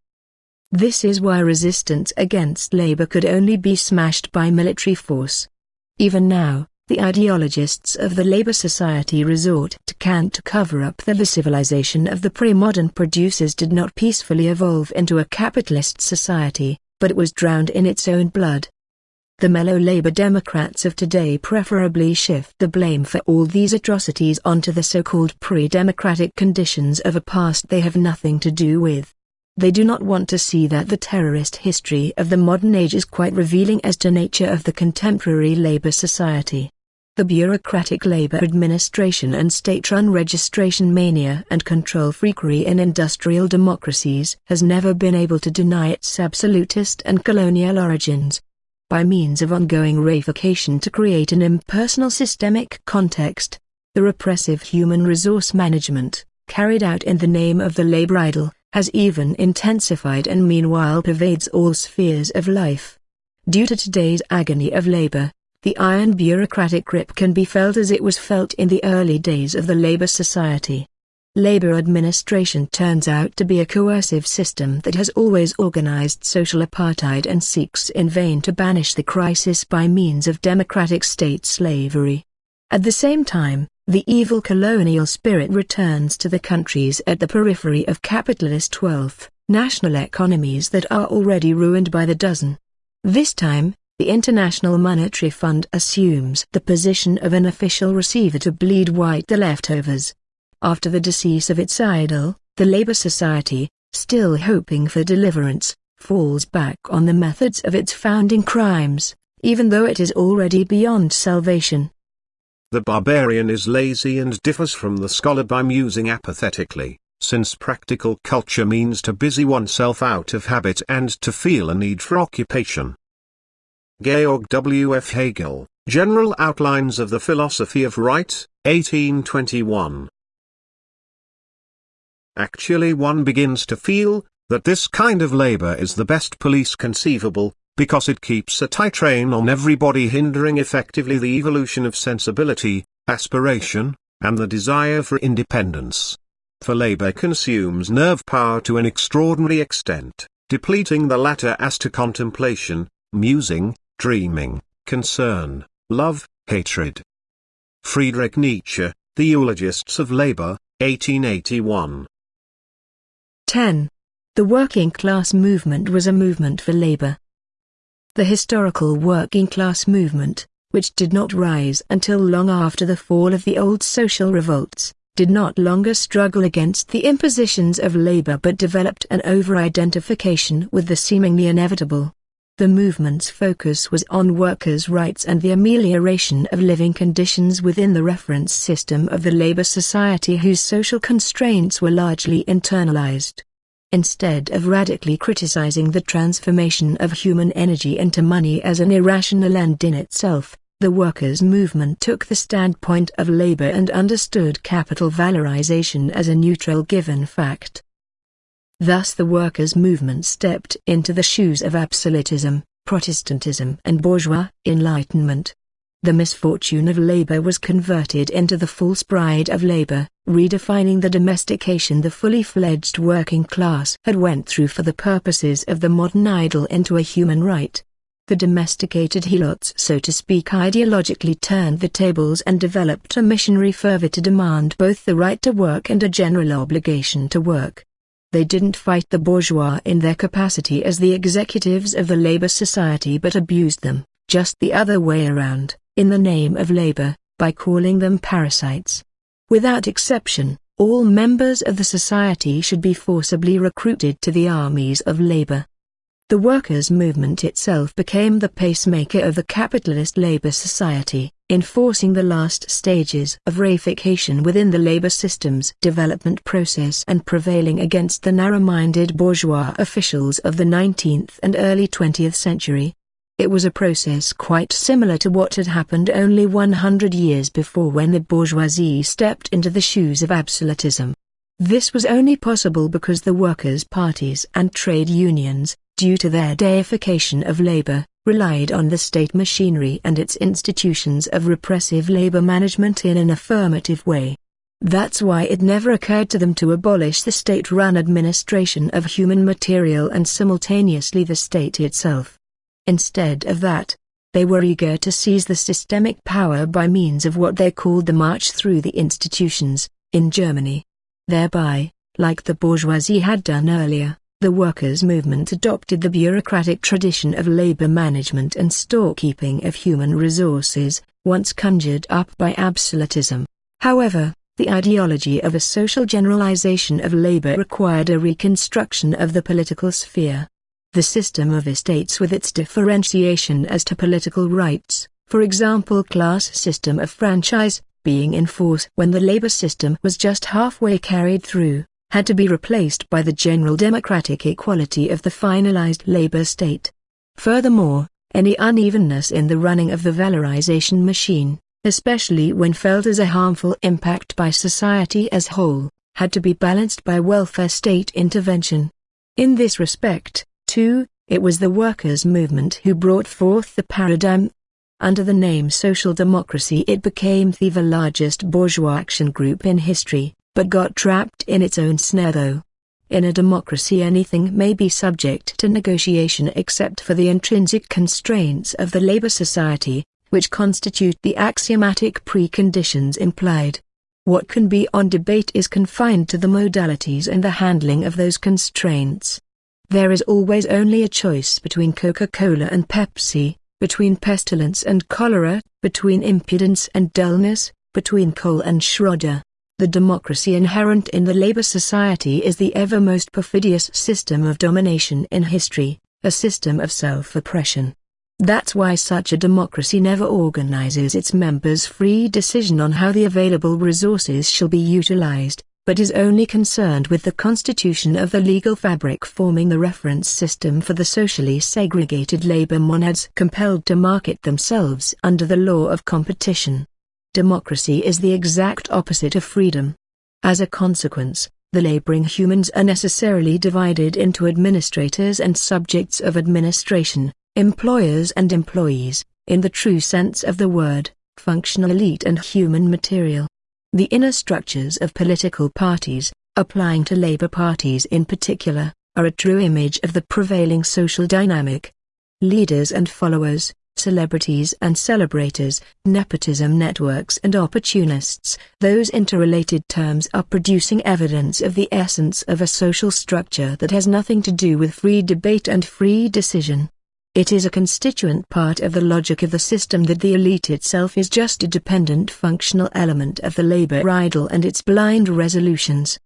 This is why resistance against labor could only be smashed by military force. Even now, the ideologists of the Labor Society resort to Kant to cover up that the civilization of the pre-modern producers did not peacefully evolve into a capitalist society, but it was drowned in its own blood. The mellow Labour Democrats of today preferably shift the blame for all these atrocities onto the so-called pre-democratic conditions of a past they have nothing to do with. They do not want to see that the terrorist history of the modern age is quite revealing as to nature of the contemporary Labour society. The bureaucratic Labour administration and state-run registration mania and control freakery in industrial democracies has never been able to deny its absolutist and colonial origins. By means of ongoing reification to create an impersonal systemic context, the repressive human resource management, carried out in the name of the labor idol, has even intensified and meanwhile pervades all spheres of life. Due to today's agony of labor, the iron bureaucratic grip can be felt as it was felt in the early days of the labor society. Labor administration turns out to be a coercive system that has always organized social apartheid and seeks in vain to banish the crisis by means of democratic state slavery. At the same time, the evil colonial spirit returns to the countries at the periphery of capitalist wealth, national economies that are already ruined by the dozen. This time, the International Monetary Fund assumes the position of an official receiver to bleed white the leftovers. After the decease of its idol, the Labour Society, still hoping for deliverance, falls back on the methods of its founding crimes, even though it is already beyond salvation. The barbarian is lazy and differs from the scholar by musing apathetically, since practical culture means to busy oneself out of habit and to feel a need for occupation. Georg W. F. Hegel, General Outlines of the Philosophy of Right, 1821. Actually one begins to feel, that this kind of labor is the best police conceivable, because it keeps a tight rein on everybody hindering effectively the evolution of sensibility, aspiration, and the desire for independence. For labor consumes nerve power to an extraordinary extent, depleting the latter as to contemplation, musing, dreaming, concern, love, hatred. Friedrich Nietzsche, The Eulogists of Labor, 1881. 10. The working class movement was a movement for labor. The historical working class movement, which did not rise until long after the fall of the old social revolts, did not longer struggle against the impositions of labor but developed an over-identification with the seemingly inevitable. The movement's focus was on workers' rights and the amelioration of living conditions within the reference system of the labor society whose social constraints were largely internalized. Instead of radically criticizing the transformation of human energy into money as an irrational end in itself, the workers' movement took the standpoint of labor and understood capital valorization as a neutral given fact. Thus the workers' movement stepped into the shoes of absolutism, Protestantism and bourgeois enlightenment. The misfortune of labor was converted into the false pride of labor, redefining the domestication the fully fledged working class had went through for the purposes of the modern idol into a human right. The domesticated helots so to speak ideologically turned the tables and developed a missionary fervor to demand both the right to work and a general obligation to work. They didn't fight the bourgeois in their capacity as the executives of the labor society but abused them, just the other way around, in the name of labor, by calling them parasites. Without exception, all members of the society should be forcibly recruited to the armies of labor. The workers' movement itself became the pacemaker of the capitalist labor society enforcing the last stages of reification within the labor system's development process and prevailing against the narrow-minded bourgeois officials of the 19th and early 20th century. It was a process quite similar to what had happened only 100 years before when the bourgeoisie stepped into the shoes of absolutism. This was only possible because the workers' parties and trade unions, due to their deification of labor, relied on the state machinery and its institutions of repressive labor management in an affirmative way. That's why it never occurred to them to abolish the state-run administration of human material and simultaneously the state itself. Instead of that, they were eager to seize the systemic power by means of what they called the march through the institutions, in Germany. Thereby, like the bourgeoisie had done earlier, The workers' movement adopted the bureaucratic tradition of labor management and storekeeping of human resources, once conjured up by absolutism. However, the ideology of a social generalization of labor required a reconstruction of the political sphere. The system of estates with its differentiation as to political rights, for example class system of franchise, being in force when the labor system was just halfway carried through, had to be replaced by the general democratic equality of the finalized labor state. Furthermore, any unevenness in the running of the valorization machine, especially when felt as a harmful impact by society as whole, had to be balanced by welfare state intervention. In this respect, too, it was the workers' movement who brought forth the paradigm. Under the name social democracy it became the largest bourgeois action group in history, but got trapped in its own snare though. In a democracy anything may be subject to negotiation except for the intrinsic constraints of the labor society, which constitute the axiomatic preconditions implied. What can be on debate is confined to the modalities and the handling of those constraints. There is always only a choice between Coca-Cola and Pepsi, between pestilence and cholera, between impudence and dullness, between Kohl and Schroeder. The democracy inherent in the labor society is the ever most perfidious system of domination in history, a system of self-oppression. That's why such a democracy never organizes its members' free decision on how the available resources shall be utilized, but is only concerned with the constitution of the legal fabric forming the reference system for the socially segregated labor monads compelled to market themselves under the law of competition. Democracy is the exact opposite of freedom. As a consequence, the laboring humans are necessarily divided into administrators and subjects of administration, employers and employees, in the true sense of the word, functional elite and human material. The inner structures of political parties, applying to labor parties in particular, are a true image of the prevailing social dynamic. Leaders and followers, celebrities and celebrators, nepotism networks and opportunists, those interrelated terms are producing evidence of the essence of a social structure that has nothing to do with free debate and free decision. It is a constituent part of the logic of the system that the elite itself is just a dependent functional element of the labor idol and its blind resolutions.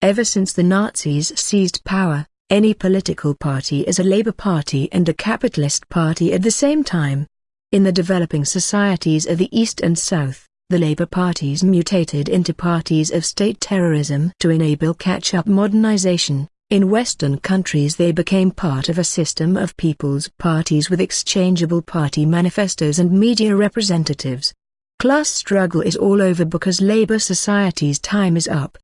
Ever since the Nazis seized power, any political party is a labor party and a capitalist party at the same time. In the developing societies of the East and South, the labor parties mutated into parties of state terrorism to enable catch-up modernization. In Western countries they became part of a system of people's parties with exchangeable party manifestos and media representatives. Class struggle is all over because labor society's time is up.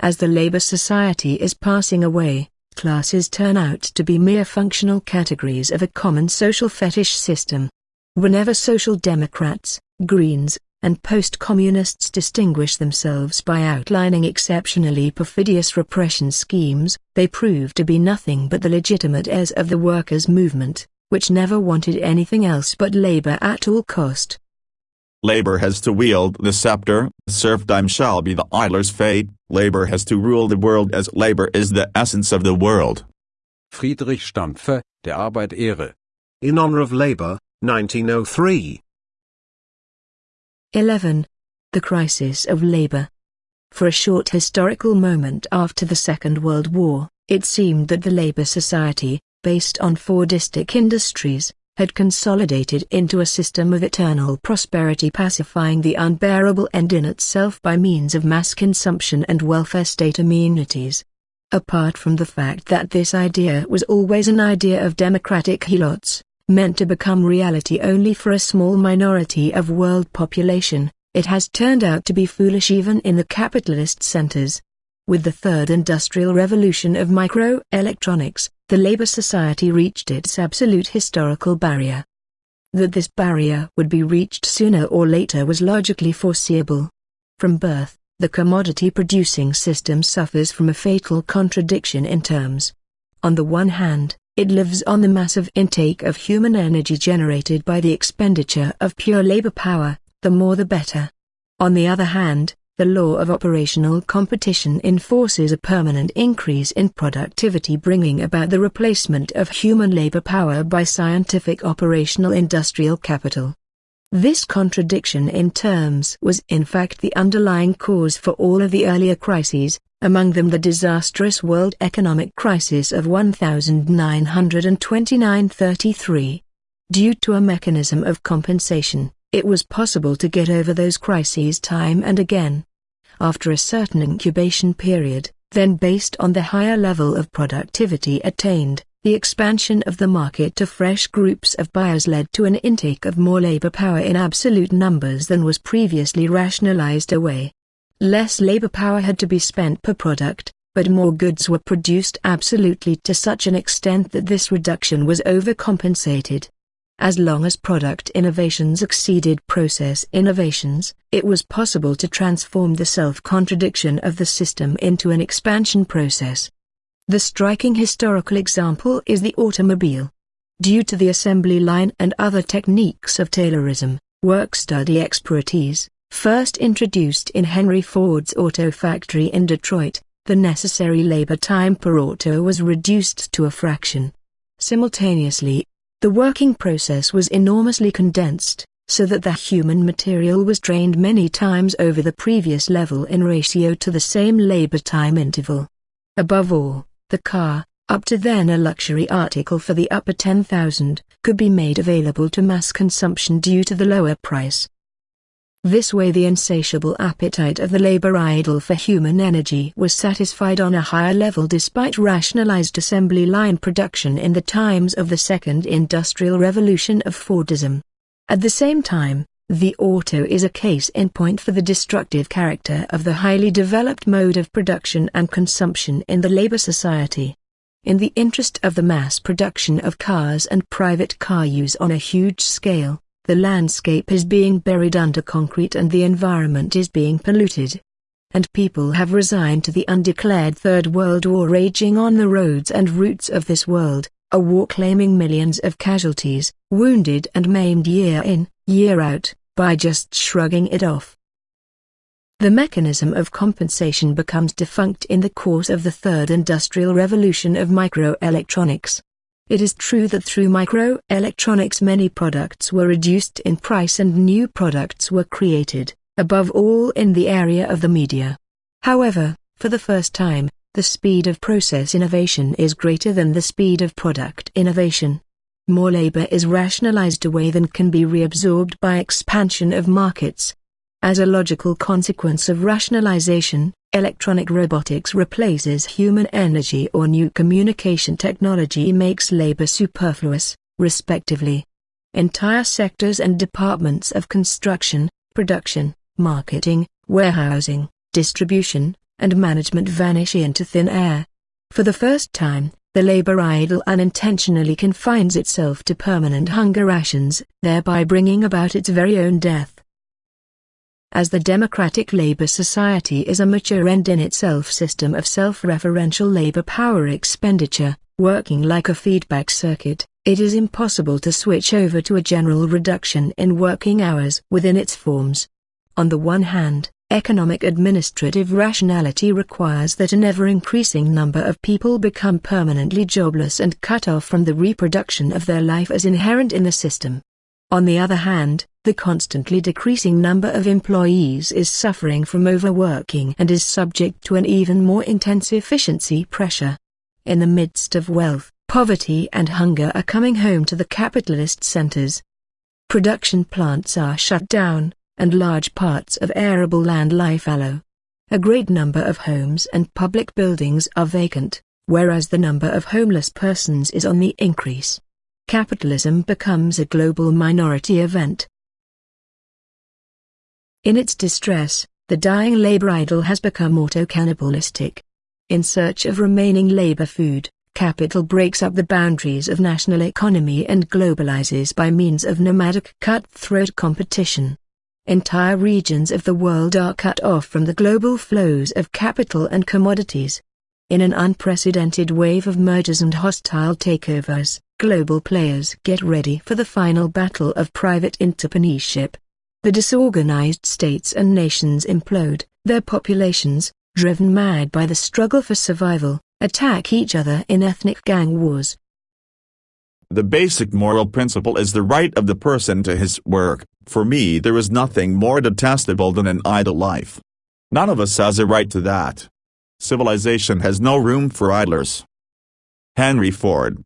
As the labor society is passing away, classes turn out to be mere functional categories of a common social fetish system. Whenever social democrats, greens, and post-communists distinguish themselves by outlining exceptionally perfidious repression schemes, they prove to be nothing but the legitimate heirs of the workers' movement, which never wanted anything else but labor at all cost. Labor has to wield the scepter, serfdom shall be the idler's fate, labor has to rule the world as labor is the essence of the world. Friedrich Stampfer, Der Arbeit Ehre. In honor of labor, 1903. 11. The Crisis of Labor. For a short historical moment after the Second World War, it seemed that the labor society, based on Fordistic industries, had consolidated into a system of eternal prosperity pacifying the unbearable end in itself by means of mass consumption and welfare state amenities. Apart from the fact that this idea was always an idea of democratic helots, meant to become reality only for a small minority of world population, it has turned out to be foolish even in the capitalist centers. With the third industrial revolution of microelectronics, the Labour Society reached its absolute historical barrier. That this barrier would be reached sooner or later was logically foreseeable. From birth, the commodity-producing system suffers from a fatal contradiction in terms. On the one hand, it lives on the massive intake of human energy generated by the expenditure of pure labor power, the more the better. On the other hand, the law of operational competition enforces a permanent increase in productivity bringing about the replacement of human labor power by scientific operational industrial capital. This contradiction in terms was in fact the underlying cause for all of the earlier crises, among them the disastrous world economic crisis of 1929-33. Due to a mechanism of compensation, it was possible to get over those crises time and again. After a certain incubation period, then based on the higher level of productivity attained, the expansion of the market to fresh groups of buyers led to an intake of more labor power in absolute numbers than was previously rationalized away. Less labor power had to be spent per product, but more goods were produced absolutely to such an extent that this reduction was overcompensated. As long as product innovations exceeded process innovations, it was possible to transform the self-contradiction of the system into an expansion process. The striking historical example is the automobile. Due to the assembly line and other techniques of Taylorism, work-study expertise, first introduced in Henry Ford's auto factory in Detroit, the necessary labor time per auto was reduced to a fraction. Simultaneously, the working process was enormously condensed, so that the human material was drained many times over the previous level in ratio to the same labor time interval. Above all, the car, up to then a luxury article for the upper 10,000, could be made available to mass consumption due to the lower price. This way the insatiable appetite of the labor idol for human energy was satisfied on a higher level despite rationalized assembly line production in the times of the second industrial revolution of Fordism. At the same time, the auto is a case in point for the destructive character of the highly developed mode of production and consumption in the labor society. In the interest of the mass production of cars and private car use on a huge scale, the landscape is being buried under concrete and the environment is being polluted. And people have resigned to the undeclared Third World War raging on the roads and routes of this world, a war claiming millions of casualties, wounded and maimed year in, year out, by just shrugging it off. The mechanism of compensation becomes defunct in the course of the third industrial revolution of microelectronics. It is true that through microelectronics many products were reduced in price and new products were created, above all in the area of the media. However, for the first time, the speed of process innovation is greater than the speed of product innovation. More labor is rationalized away than can be reabsorbed by expansion of markets. As a logical consequence of rationalization, Electronic robotics replaces human energy or new communication technology makes labor superfluous, respectively. Entire sectors and departments of construction, production, marketing, warehousing, distribution, and management vanish into thin air. For the first time, the labor idol unintentionally confines itself to permanent hunger rations, thereby bringing about its very own death as the Democratic Labor Society is a mature end in itself system of self-referential labor power expenditure, working like a feedback circuit, it is impossible to switch over to a general reduction in working hours within its forms. On the one hand, economic administrative rationality requires that an ever-increasing number of people become permanently jobless and cut off from the reproduction of their life as inherent in the system. On the other hand, the constantly decreasing number of employees is suffering from overworking and is subject to an even more intense efficiency pressure. In the midst of wealth, poverty and hunger are coming home to the capitalist centers. Production plants are shut down, and large parts of arable land lie fallow. A great number of homes and public buildings are vacant, whereas the number of homeless persons is on the increase. Capitalism becomes a global minority event, in its distress, the dying labor idol has become auto-cannibalistic. In search of remaining labor food, capital breaks up the boundaries of national economy and globalizes by means of nomadic cutthroat competition. Entire regions of the world are cut off from the global flows of capital and commodities. In an unprecedented wave of mergers and hostile takeovers, global players get ready for the final battle of private entrepreneurship. The disorganized states and nations implode, Their populations, driven mad by the struggle for survival, attack each other in ethnic gang wars. The basic moral principle is the right of the person to his work. For me there is nothing more detestable than an idle life. None of us has a right to that. Civilization has no room for idlers. Henry Ford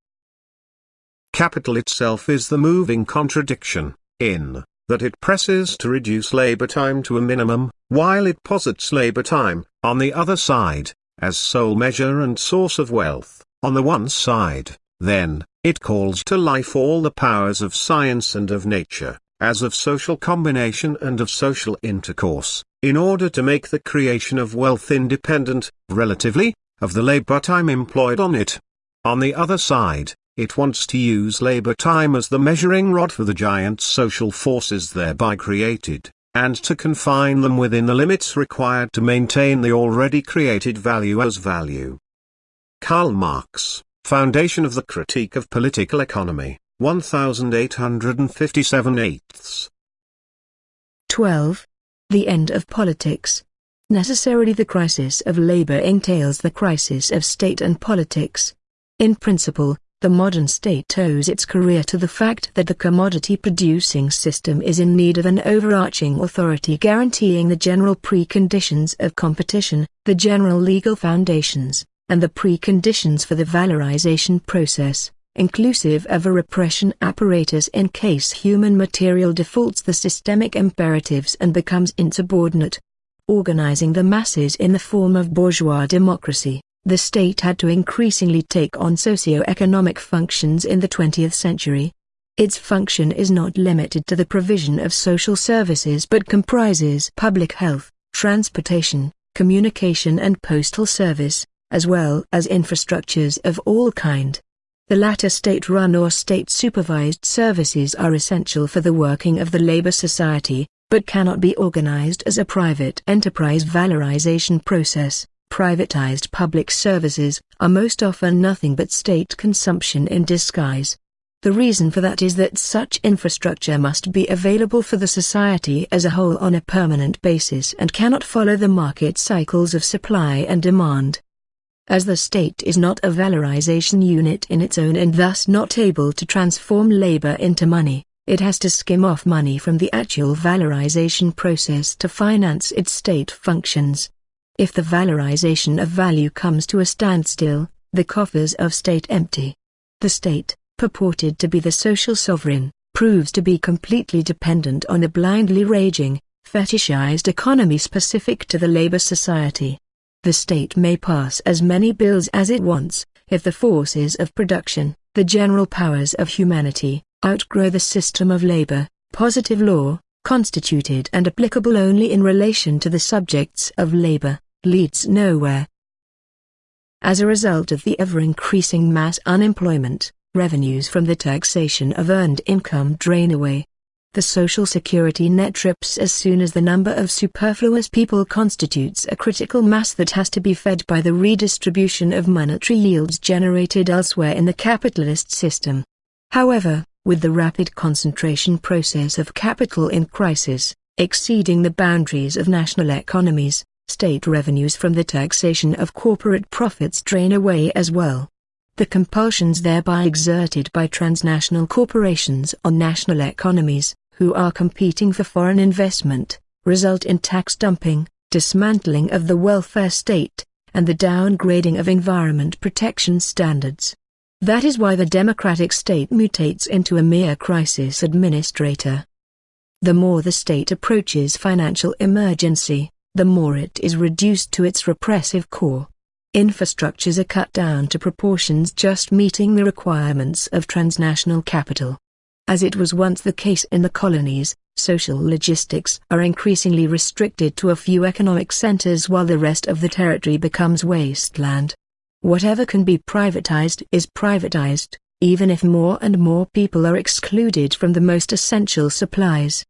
Capital itself is the moving contradiction, in that it presses to reduce labor time to a minimum, while it posits labor time, on the other side, as sole measure and source of wealth, on the one side, then, it calls to life all the powers of science and of nature, as of social combination and of social intercourse, in order to make the creation of wealth independent, relatively, of the labor time employed on it. On the other side, it wants to use labor time as the measuring rod for the giant social forces thereby created, and to confine them within the limits required to maintain the already created value as value. Karl Marx, Foundation of the Critique of Political Economy, 1857 eighths. 12. The end of politics. Necessarily the crisis of labor entails the crisis of state and politics. In principle, the modern state owes its career to the fact that the commodity-producing system is in need of an overarching authority guaranteeing the general preconditions of competition, the general legal foundations, and the preconditions for the valorization process, inclusive of a repression apparatus in case human material defaults the systemic imperatives and becomes insubordinate. Organizing the masses in the form of bourgeois democracy the state had to increasingly take on socio-economic functions in the 20th century. Its function is not limited to the provision of social services but comprises public health, transportation, communication and postal service, as well as infrastructures of all kind. The latter state-run or state-supervised services are essential for the working of the labor society, but cannot be organized as a private enterprise valorization process privatized public services, are most often nothing but state consumption in disguise. The reason for that is that such infrastructure must be available for the society as a whole on a permanent basis and cannot follow the market cycles of supply and demand. As the state is not a valorization unit in its own and thus not able to transform labor into money, it has to skim off money from the actual valorization process to finance its state functions. If the valorization of value comes to a standstill, the coffers of state empty. The state, purported to be the social sovereign, proves to be completely dependent on a blindly raging, fetishized economy specific to the labor society. The state may pass as many bills as it wants, if the forces of production, the general powers of humanity, outgrow the system of labor, positive law, constituted and applicable only in relation to the subjects of labor leads nowhere. As a result of the ever-increasing mass unemployment, revenues from the taxation of earned income drain away. The social security net trips as soon as the number of superfluous people constitutes a critical mass that has to be fed by the redistribution of monetary yields generated elsewhere in the capitalist system. However, with the rapid concentration process of capital in crisis, exceeding the boundaries of national economies, state revenues from the taxation of corporate profits drain away as well. The compulsions thereby exerted by transnational corporations on national economies, who are competing for foreign investment, result in tax dumping, dismantling of the welfare state, and the downgrading of environment protection standards. That is why the democratic state mutates into a mere crisis administrator. The more the state approaches financial emergency, the more it is reduced to its repressive core. Infrastructures are cut down to proportions just meeting the requirements of transnational capital. As it was once the case in the colonies, social logistics are increasingly restricted to a few economic centers while the rest of the territory becomes wasteland. Whatever can be privatized is privatized, even if more and more people are excluded from the most essential supplies.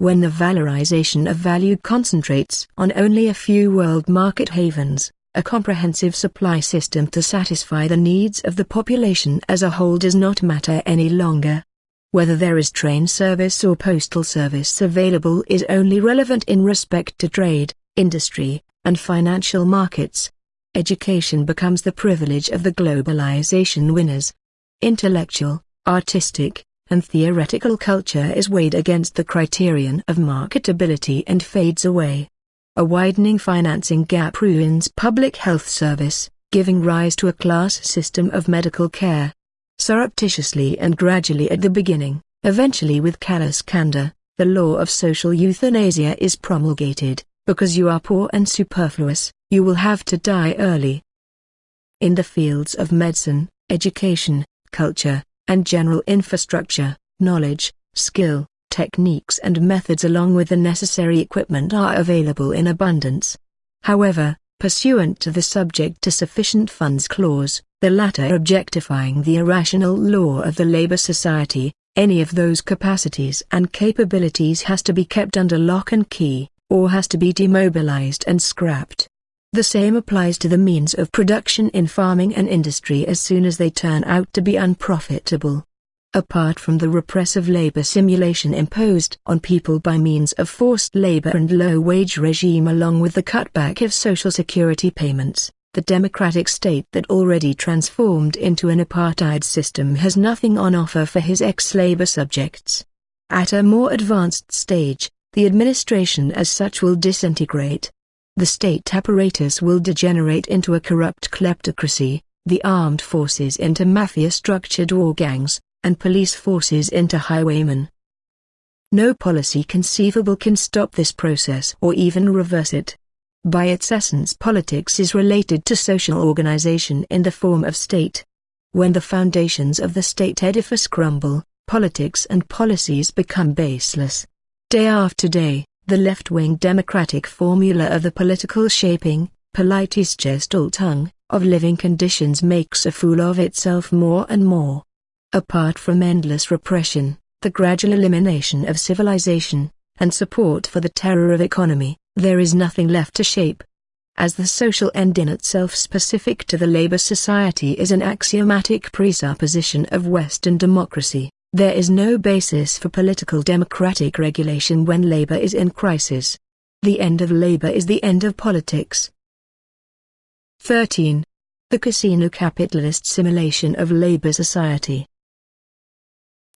When the valorization of value concentrates on only a few world market havens, a comprehensive supply system to satisfy the needs of the population as a whole does not matter any longer. Whether there is train service or postal service available is only relevant in respect to trade, industry, and financial markets. Education becomes the privilege of the globalization winners. Intellectual, artistic, and theoretical culture is weighed against the criterion of marketability and fades away. A widening financing gap ruins public health service, giving rise to a class system of medical care. Surreptitiously and gradually at the beginning, eventually with callous candor, the law of social euthanasia is promulgated, because you are poor and superfluous, you will have to die early. In the fields of medicine, education, culture, and general infrastructure, knowledge, skill, techniques and methods along with the necessary equipment are available in abundance. However, pursuant to the subject to sufficient funds clause, the latter objectifying the irrational law of the labor society, any of those capacities and capabilities has to be kept under lock and key, or has to be demobilized and scrapped. The same applies to the means of production in farming and industry as soon as they turn out to be unprofitable. Apart from the repressive labor simulation imposed on people by means of forced labor and low-wage regime along with the cutback of social security payments, the democratic state that already transformed into an apartheid system has nothing on offer for his ex-labor subjects. At a more advanced stage, the administration as such will disintegrate, the state apparatus will degenerate into a corrupt kleptocracy, the armed forces into mafia-structured war gangs, and police forces into highwaymen. No policy conceivable can stop this process or even reverse it. By its essence politics is related to social organization in the form of state. When the foundations of the state edifice crumble, politics and policies become baseless. Day after day, the left-wing democratic formula of the political shaping, Politische of living conditions makes a fool of itself more and more. Apart from endless repression, the gradual elimination of civilization, and support for the terror of economy, there is nothing left to shape. As the social end in itself specific to the labor society is an axiomatic presupposition of Western democracy, there is no basis for political democratic regulation when labor is in crisis. The end of labor is the end of politics. 13. The casino capitalist simulation of labor society.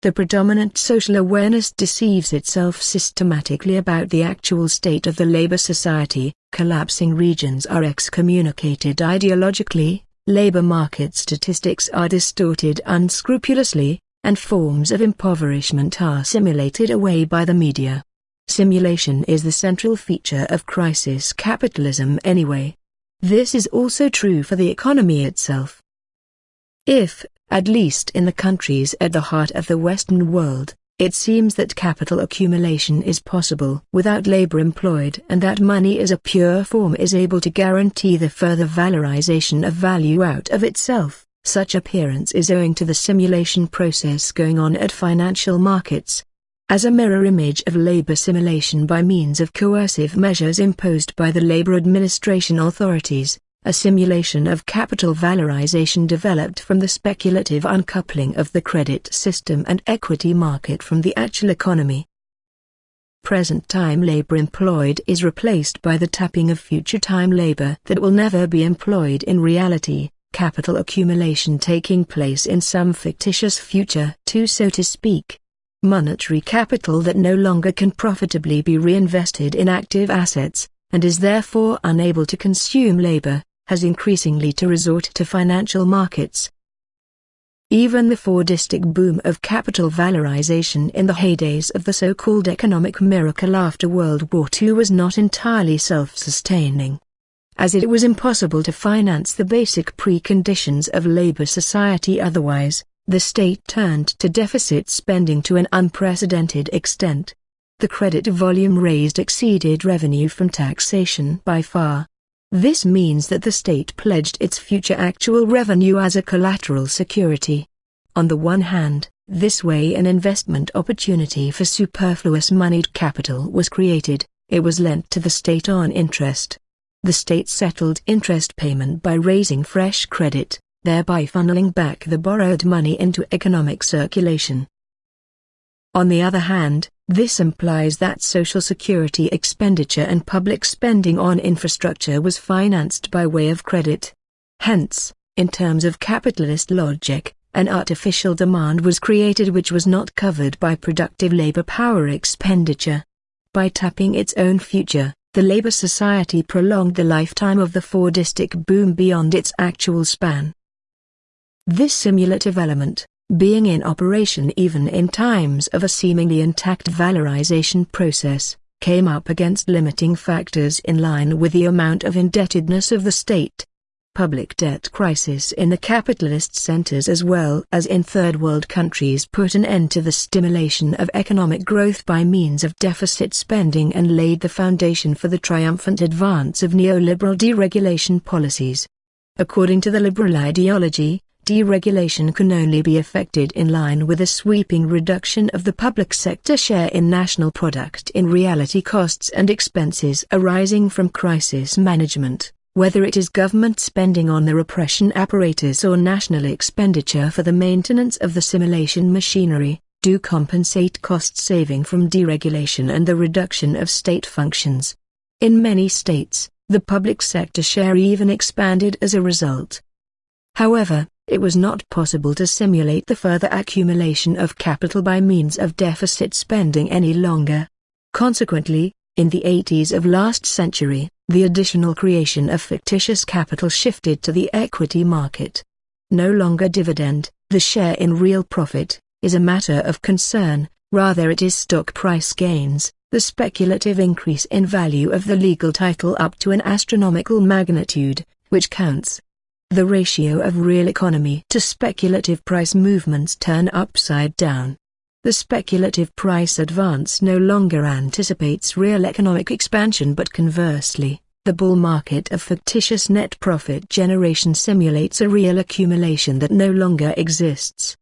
The predominant social awareness deceives itself systematically about the actual state of the labor society, collapsing regions are excommunicated ideologically, labor market statistics are distorted unscrupulously, and forms of impoverishment are simulated away by the media. Simulation is the central feature of crisis capitalism anyway. This is also true for the economy itself. If, at least in the countries at the heart of the Western world, it seems that capital accumulation is possible without labor employed and that money as a pure form is able to guarantee the further valorization of value out of itself. Such appearance is owing to the simulation process going on at financial markets. As a mirror image of labor simulation by means of coercive measures imposed by the labor administration authorities, a simulation of capital valorization developed from the speculative uncoupling of the credit system and equity market from the actual economy. Present-time labor employed is replaced by the tapping of future-time labor that will never be employed in reality capital accumulation taking place in some fictitious future too so to speak. Monetary capital that no longer can profitably be reinvested in active assets, and is therefore unable to consume labor, has increasingly to resort to financial markets. Even the Fordistic boom of capital valorization in the heydays of the so-called economic miracle after World War II was not entirely self-sustaining as it was impossible to finance the basic preconditions of labor society otherwise, the state turned to deficit spending to an unprecedented extent. The credit volume raised exceeded revenue from taxation by far. This means that the state pledged its future actual revenue as a collateral security. On the one hand, this way an investment opportunity for superfluous moneyed capital was created, it was lent to the state on interest, the state settled interest payment by raising fresh credit, thereby funneling back the borrowed money into economic circulation. On the other hand, This implies that social security expenditure and public spending on infrastructure was financed by way of credit. Hence, in terms of capitalist logic, an artificial demand was created which was not covered by productive labor power expenditure. By tapping its own future, the Labour Society prolonged the lifetime of the Fordistic boom beyond its actual span. This simulative element, being in operation even in times of a seemingly intact valorization process, came up against limiting factors in line with the amount of indebtedness of the state. Public debt crisis in the capitalist centers as well as in third world countries put an end to the stimulation of economic growth by means of deficit spending and laid the foundation for the triumphant advance of neoliberal deregulation policies. According to the liberal ideology, deregulation can only be effected in line with a sweeping reduction of the public sector share in national product in reality costs and expenses arising from crisis management whether it is government spending on the repression apparatus or national expenditure for the maintenance of the simulation machinery, do compensate cost saving from deregulation and the reduction of state functions. In many states, the public sector share even expanded as a result. However, it was not possible to simulate the further accumulation of capital by means of deficit spending any longer. Consequently, in the 80s of last century, the additional creation of fictitious capital shifted to the equity market. No longer dividend, the share in real profit, is a matter of concern, rather it is stock price gains, the speculative increase in value of the legal title up to an astronomical magnitude, which counts. The ratio of real economy to speculative price movements turn upside down. The speculative price advance no longer anticipates real economic expansion but conversely, the bull market of fictitious net profit generation simulates a real accumulation that no longer exists.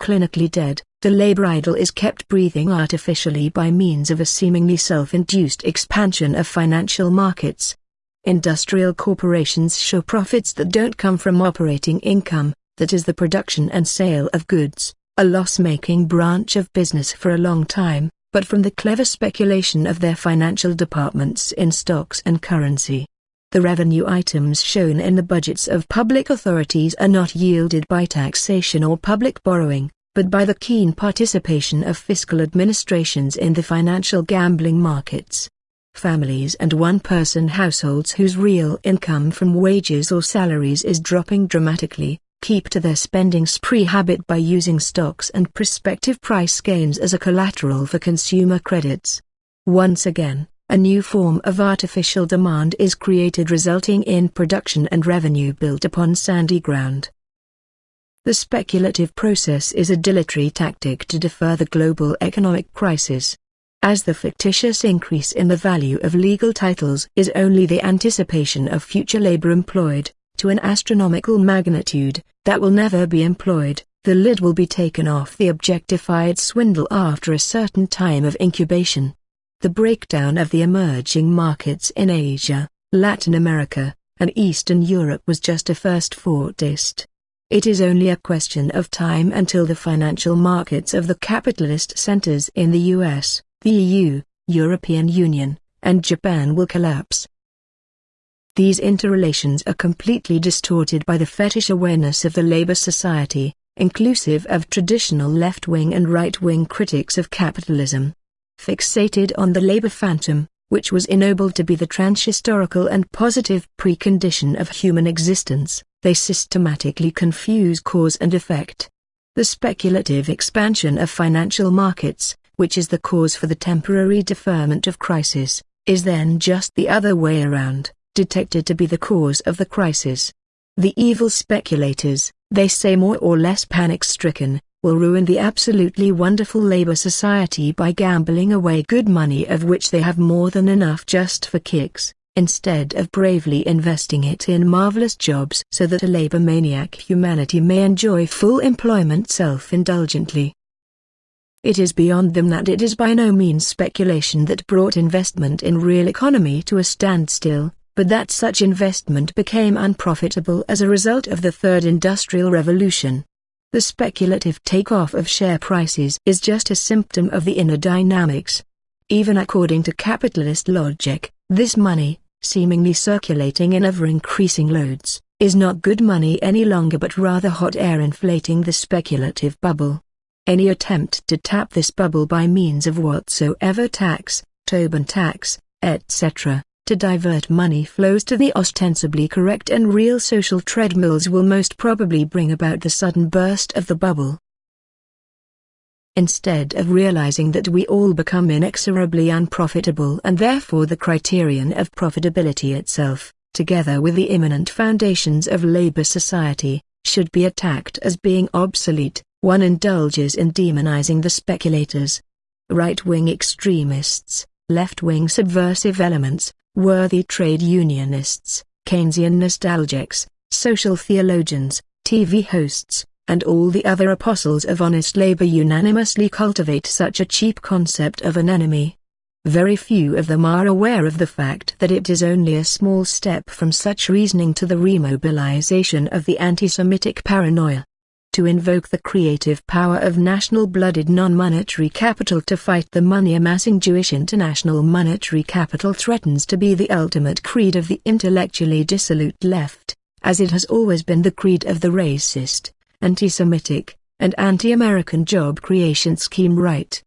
Clinically dead, the labor idol is kept breathing artificially by means of a seemingly self-induced expansion of financial markets. Industrial corporations show profits that don't come from operating income, that is the production and sale of goods a loss-making branch of business for a long time, but from the clever speculation of their financial departments in stocks and currency. The revenue items shown in the budgets of public authorities are not yielded by taxation or public borrowing, but by the keen participation of fiscal administrations in the financial gambling markets. Families and one-person households whose real income from wages or salaries is dropping dramatically, keep to their spending spree habit by using stocks and prospective price gains as a collateral for consumer credits. Once again, a new form of artificial demand is created resulting in production and revenue built upon sandy ground. The speculative process is a dilatory tactic to defer the global economic crisis. As the fictitious increase in the value of legal titles is only the anticipation of future labor employed, to an astronomical magnitude, that will never be employed, the lid will be taken off the objectified swindle after a certain time of incubation. The breakdown of the emerging markets in Asia, Latin America, and Eastern Europe was just a first foretaste. It is only a question of time until the financial markets of the capitalist centers in the US, the EU, European Union, and Japan will collapse. These interrelations are completely distorted by the fetish awareness of the Labour Society, inclusive of traditional left-wing and right-wing critics of capitalism. Fixated on the Labour phantom, which was ennobled to be the transhistorical and positive precondition of human existence, they systematically confuse cause and effect. The speculative expansion of financial markets, which is the cause for the temporary deferment of crisis, is then just the other way around detected to be the cause of the crisis. The evil speculators, they say more or less panic-stricken, will ruin the absolutely wonderful labor society by gambling away good money of which they have more than enough just for kicks, instead of bravely investing it in marvelous jobs so that a labor maniac humanity may enjoy full employment self-indulgently. It is beyond them that it is by no means speculation that brought investment in real economy to a standstill, but that such investment became unprofitable as a result of the Third Industrial Revolution. The speculative takeoff of share prices is just a symptom of the inner dynamics. Even according to capitalist logic, this money, seemingly circulating in ever-increasing loads, is not good money any longer but rather hot air inflating the speculative bubble. Any attempt to tap this bubble by means of whatsoever tax, Tobin tax, etc., to divert money flows to the ostensibly correct and real social treadmills will most probably bring about the sudden burst of the bubble. Instead of realizing that we all become inexorably unprofitable and therefore the criterion of profitability itself, together with the imminent foundations of labor society, should be attacked as being obsolete, one indulges in demonizing the speculators. Right-wing extremists, left-wing subversive elements, worthy trade unionists, Keynesian nostalgics, social theologians, TV hosts, and all the other apostles of honest labor unanimously cultivate such a cheap concept of an enemy. Very few of them are aware of the fact that it is only a small step from such reasoning to the remobilization of the anti-Semitic paranoia to invoke the creative power of national-blooded non-monetary capital to fight the money-amassing Jewish international monetary capital threatens to be the ultimate creed of the intellectually dissolute left, as it has always been the creed of the racist, anti-Semitic, and anti-American job creation scheme right.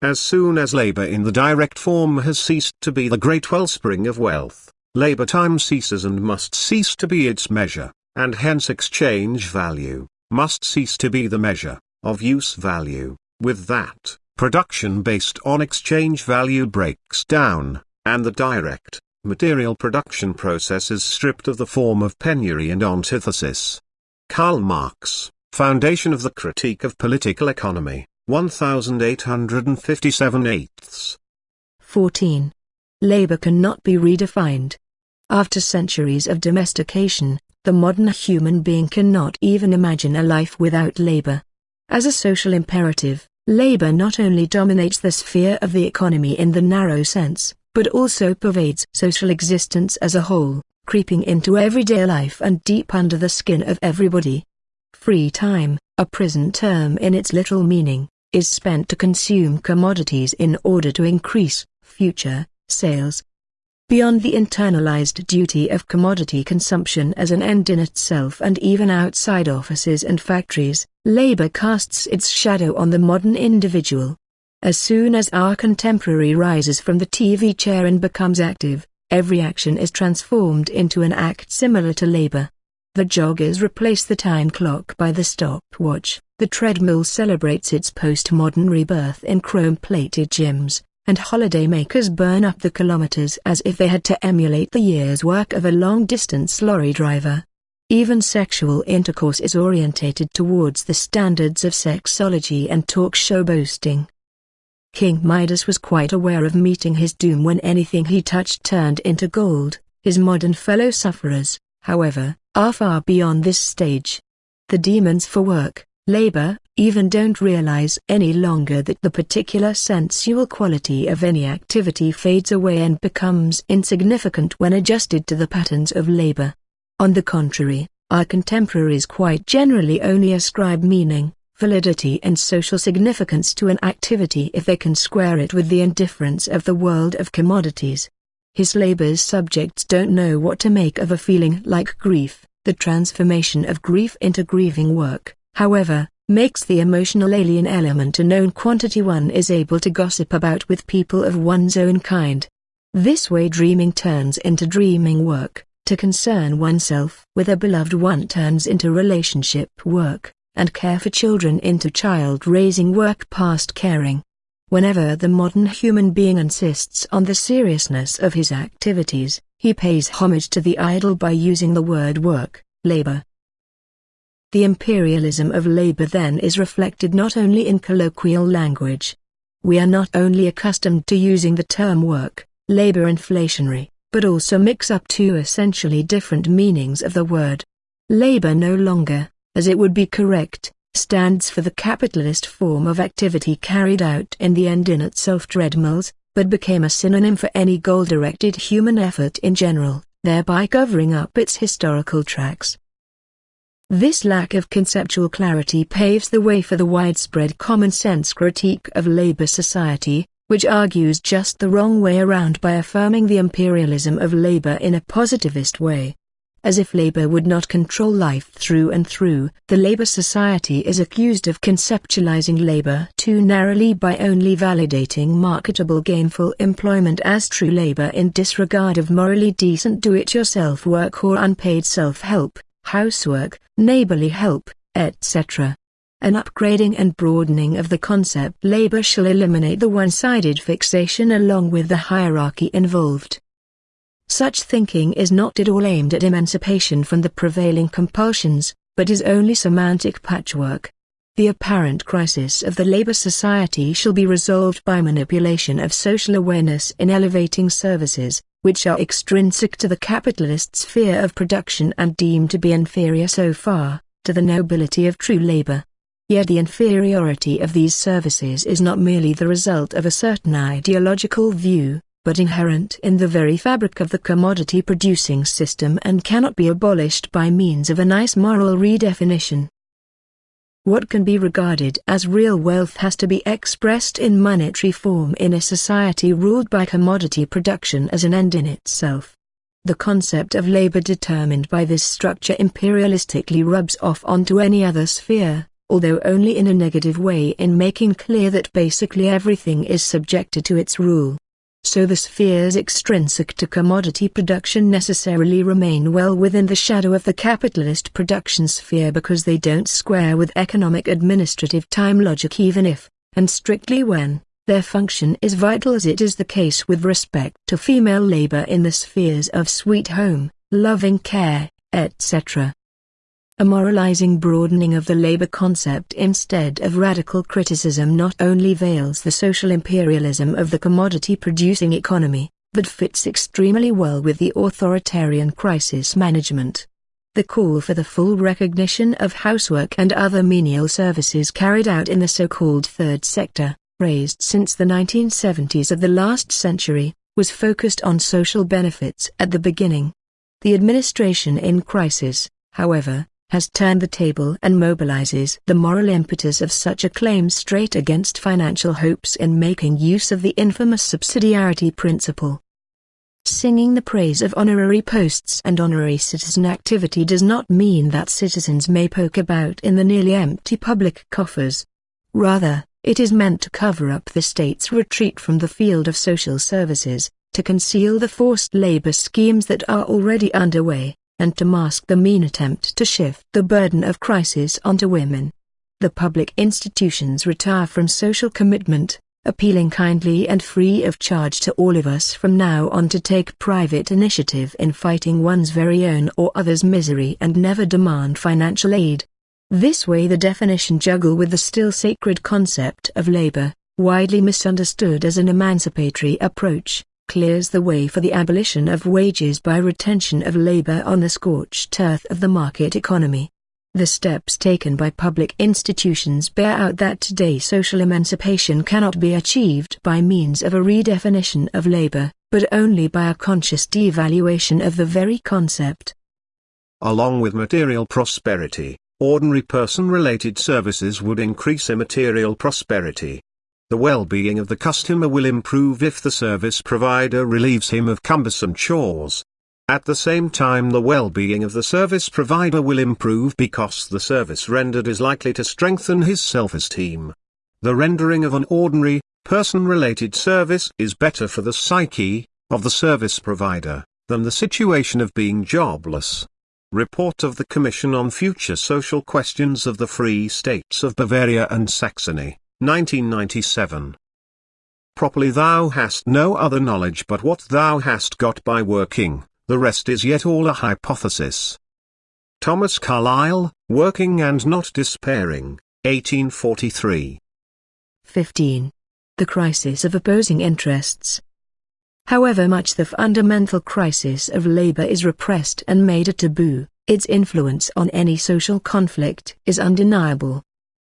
As soon as labor in the direct form has ceased to be the great wellspring of wealth, labor time ceases and must cease to be its measure, and hence exchange value must cease to be the measure of use value. With that, production based on exchange value breaks down, and the direct, material production process is stripped of the form of penury and antithesis. Karl Marx, Foundation of the Critique of Political Economy, 1857 eighths. 14. Labor cannot be redefined. After centuries of domestication, the modern human being cannot even imagine a life without labor. As a social imperative, labor not only dominates the sphere of the economy in the narrow sense, but also pervades social existence as a whole, creeping into everyday life and deep under the skin of everybody. Free time, a prison term in its literal meaning, is spent to consume commodities in order to increase future sales, Beyond the internalized duty of commodity consumption as an end in itself and even outside offices and factories, labor casts its shadow on the modern individual. As soon as our contemporary rises from the TV chair and becomes active, every action is transformed into an act similar to labor. The joggers replace the time clock by the stopwatch, the treadmill celebrates its postmodern rebirth in chrome-plated gyms, and holidaymakers burn up the kilometers as if they had to emulate the year's work of a long-distance lorry driver. Even sexual intercourse is orientated towards the standards of sexology and talk show boasting. King Midas was quite aware of meeting his doom when anything he touched turned into gold. His modern fellow sufferers, however, are far beyond this stage. The demons for work, labor, even don't realize any longer that the particular sensual quality of any activity fades away and becomes insignificant when adjusted to the patterns of labor. On the contrary, our contemporaries quite generally only ascribe meaning, validity and social significance to an activity if they can square it with the indifference of the world of commodities. His labor's subjects don't know what to make of a feeling like grief, the transformation of grief into grieving work however, makes the emotional alien element a known quantity one is able to gossip about with people of one's own kind. This way dreaming turns into dreaming work, to concern oneself with a beloved one turns into relationship work, and care for children into child-raising work past caring. Whenever the modern human being insists on the seriousness of his activities, he pays homage to the idol by using the word work, labor, the imperialism of labor then is reflected not only in colloquial language. We are not only accustomed to using the term work, labor inflationary, but also mix up two essentially different meanings of the word. Labor no longer, as it would be correct, stands for the capitalist form of activity carried out in the end in itself treadmills, but became a synonym for any goal-directed human effort in general, thereby covering up its historical tracks. This lack of conceptual clarity paves the way for the widespread common-sense critique of labor society, which argues just the wrong way around by affirming the imperialism of labor in a positivist way. As if labor would not control life through and through, the labor society is accused of conceptualizing labor too narrowly by only validating marketable gainful employment as true labor in disregard of morally decent do-it-yourself work or unpaid self-help, housework, neighborly help, etc. An upgrading and broadening of the concept labor shall eliminate the one-sided fixation along with the hierarchy involved. Such thinking is not at all aimed at emancipation from the prevailing compulsions, but is only semantic patchwork. The apparent crisis of the labor society shall be resolved by manipulation of social awareness in elevating services, which are extrinsic to the capitalist sphere of production and deemed to be inferior so far, to the nobility of true labor. Yet the inferiority of these services is not merely the result of a certain ideological view, but inherent in the very fabric of the commodity-producing system and cannot be abolished by means of a nice moral redefinition. What can be regarded as real wealth has to be expressed in monetary form in a society ruled by commodity production as an end in itself. The concept of labor determined by this structure imperialistically rubs off onto any other sphere, although only in a negative way in making clear that basically everything is subjected to its rule so the spheres extrinsic to commodity production necessarily remain well within the shadow of the capitalist production sphere because they don't square with economic administrative time logic even if, and strictly when, their function is vital as it is the case with respect to female labor in the spheres of sweet home, loving care, etc a moralizing broadening of the labor concept instead of radical criticism not only veils the social imperialism of the commodity-producing economy, but fits extremely well with the authoritarian crisis management. The call for the full recognition of housework and other menial services carried out in the so-called third sector, raised since the 1970s of the last century, was focused on social benefits at the beginning. The administration in crisis, however, has turned the table and mobilizes the moral impetus of such a claim straight against financial hopes in making use of the infamous subsidiarity principle. Singing the praise of honorary posts and honorary citizen activity does not mean that citizens may poke about in the nearly empty public coffers. Rather, it is meant to cover up the state's retreat from the field of social services, to conceal the forced labor schemes that are already underway, and to mask the mean attempt to shift the burden of crisis onto women. The public institutions retire from social commitment, appealing kindly and free of charge to all of us from now on to take private initiative in fighting one's very own or others' misery and never demand financial aid. This way the definition juggle with the still sacred concept of labor, widely misunderstood as an emancipatory approach, clears the way for the abolition of wages by retention of labor on the scorched earth of the market economy. The steps taken by public institutions bear out that today social emancipation cannot be achieved by means of a redefinition of labor, but only by a conscious devaluation of the very concept. Along with material prosperity, ordinary person-related services would increase immaterial prosperity. The well-being of the customer will improve if the service provider relieves him of cumbersome chores. At the same time the well-being of the service provider will improve because the service rendered is likely to strengthen his self-esteem. The rendering of an ordinary, person-related service is better for the psyche, of the service provider, than the situation of being jobless. Report of the Commission on Future Social Questions of the Free States of Bavaria and Saxony 1997. Properly thou hast no other knowledge but what thou hast got by working, the rest is yet all a hypothesis. Thomas Carlyle, Working and Not Despairing, 1843. 15. The crisis of opposing interests. However much the fundamental crisis of labor is repressed and made a taboo, its influence on any social conflict is undeniable.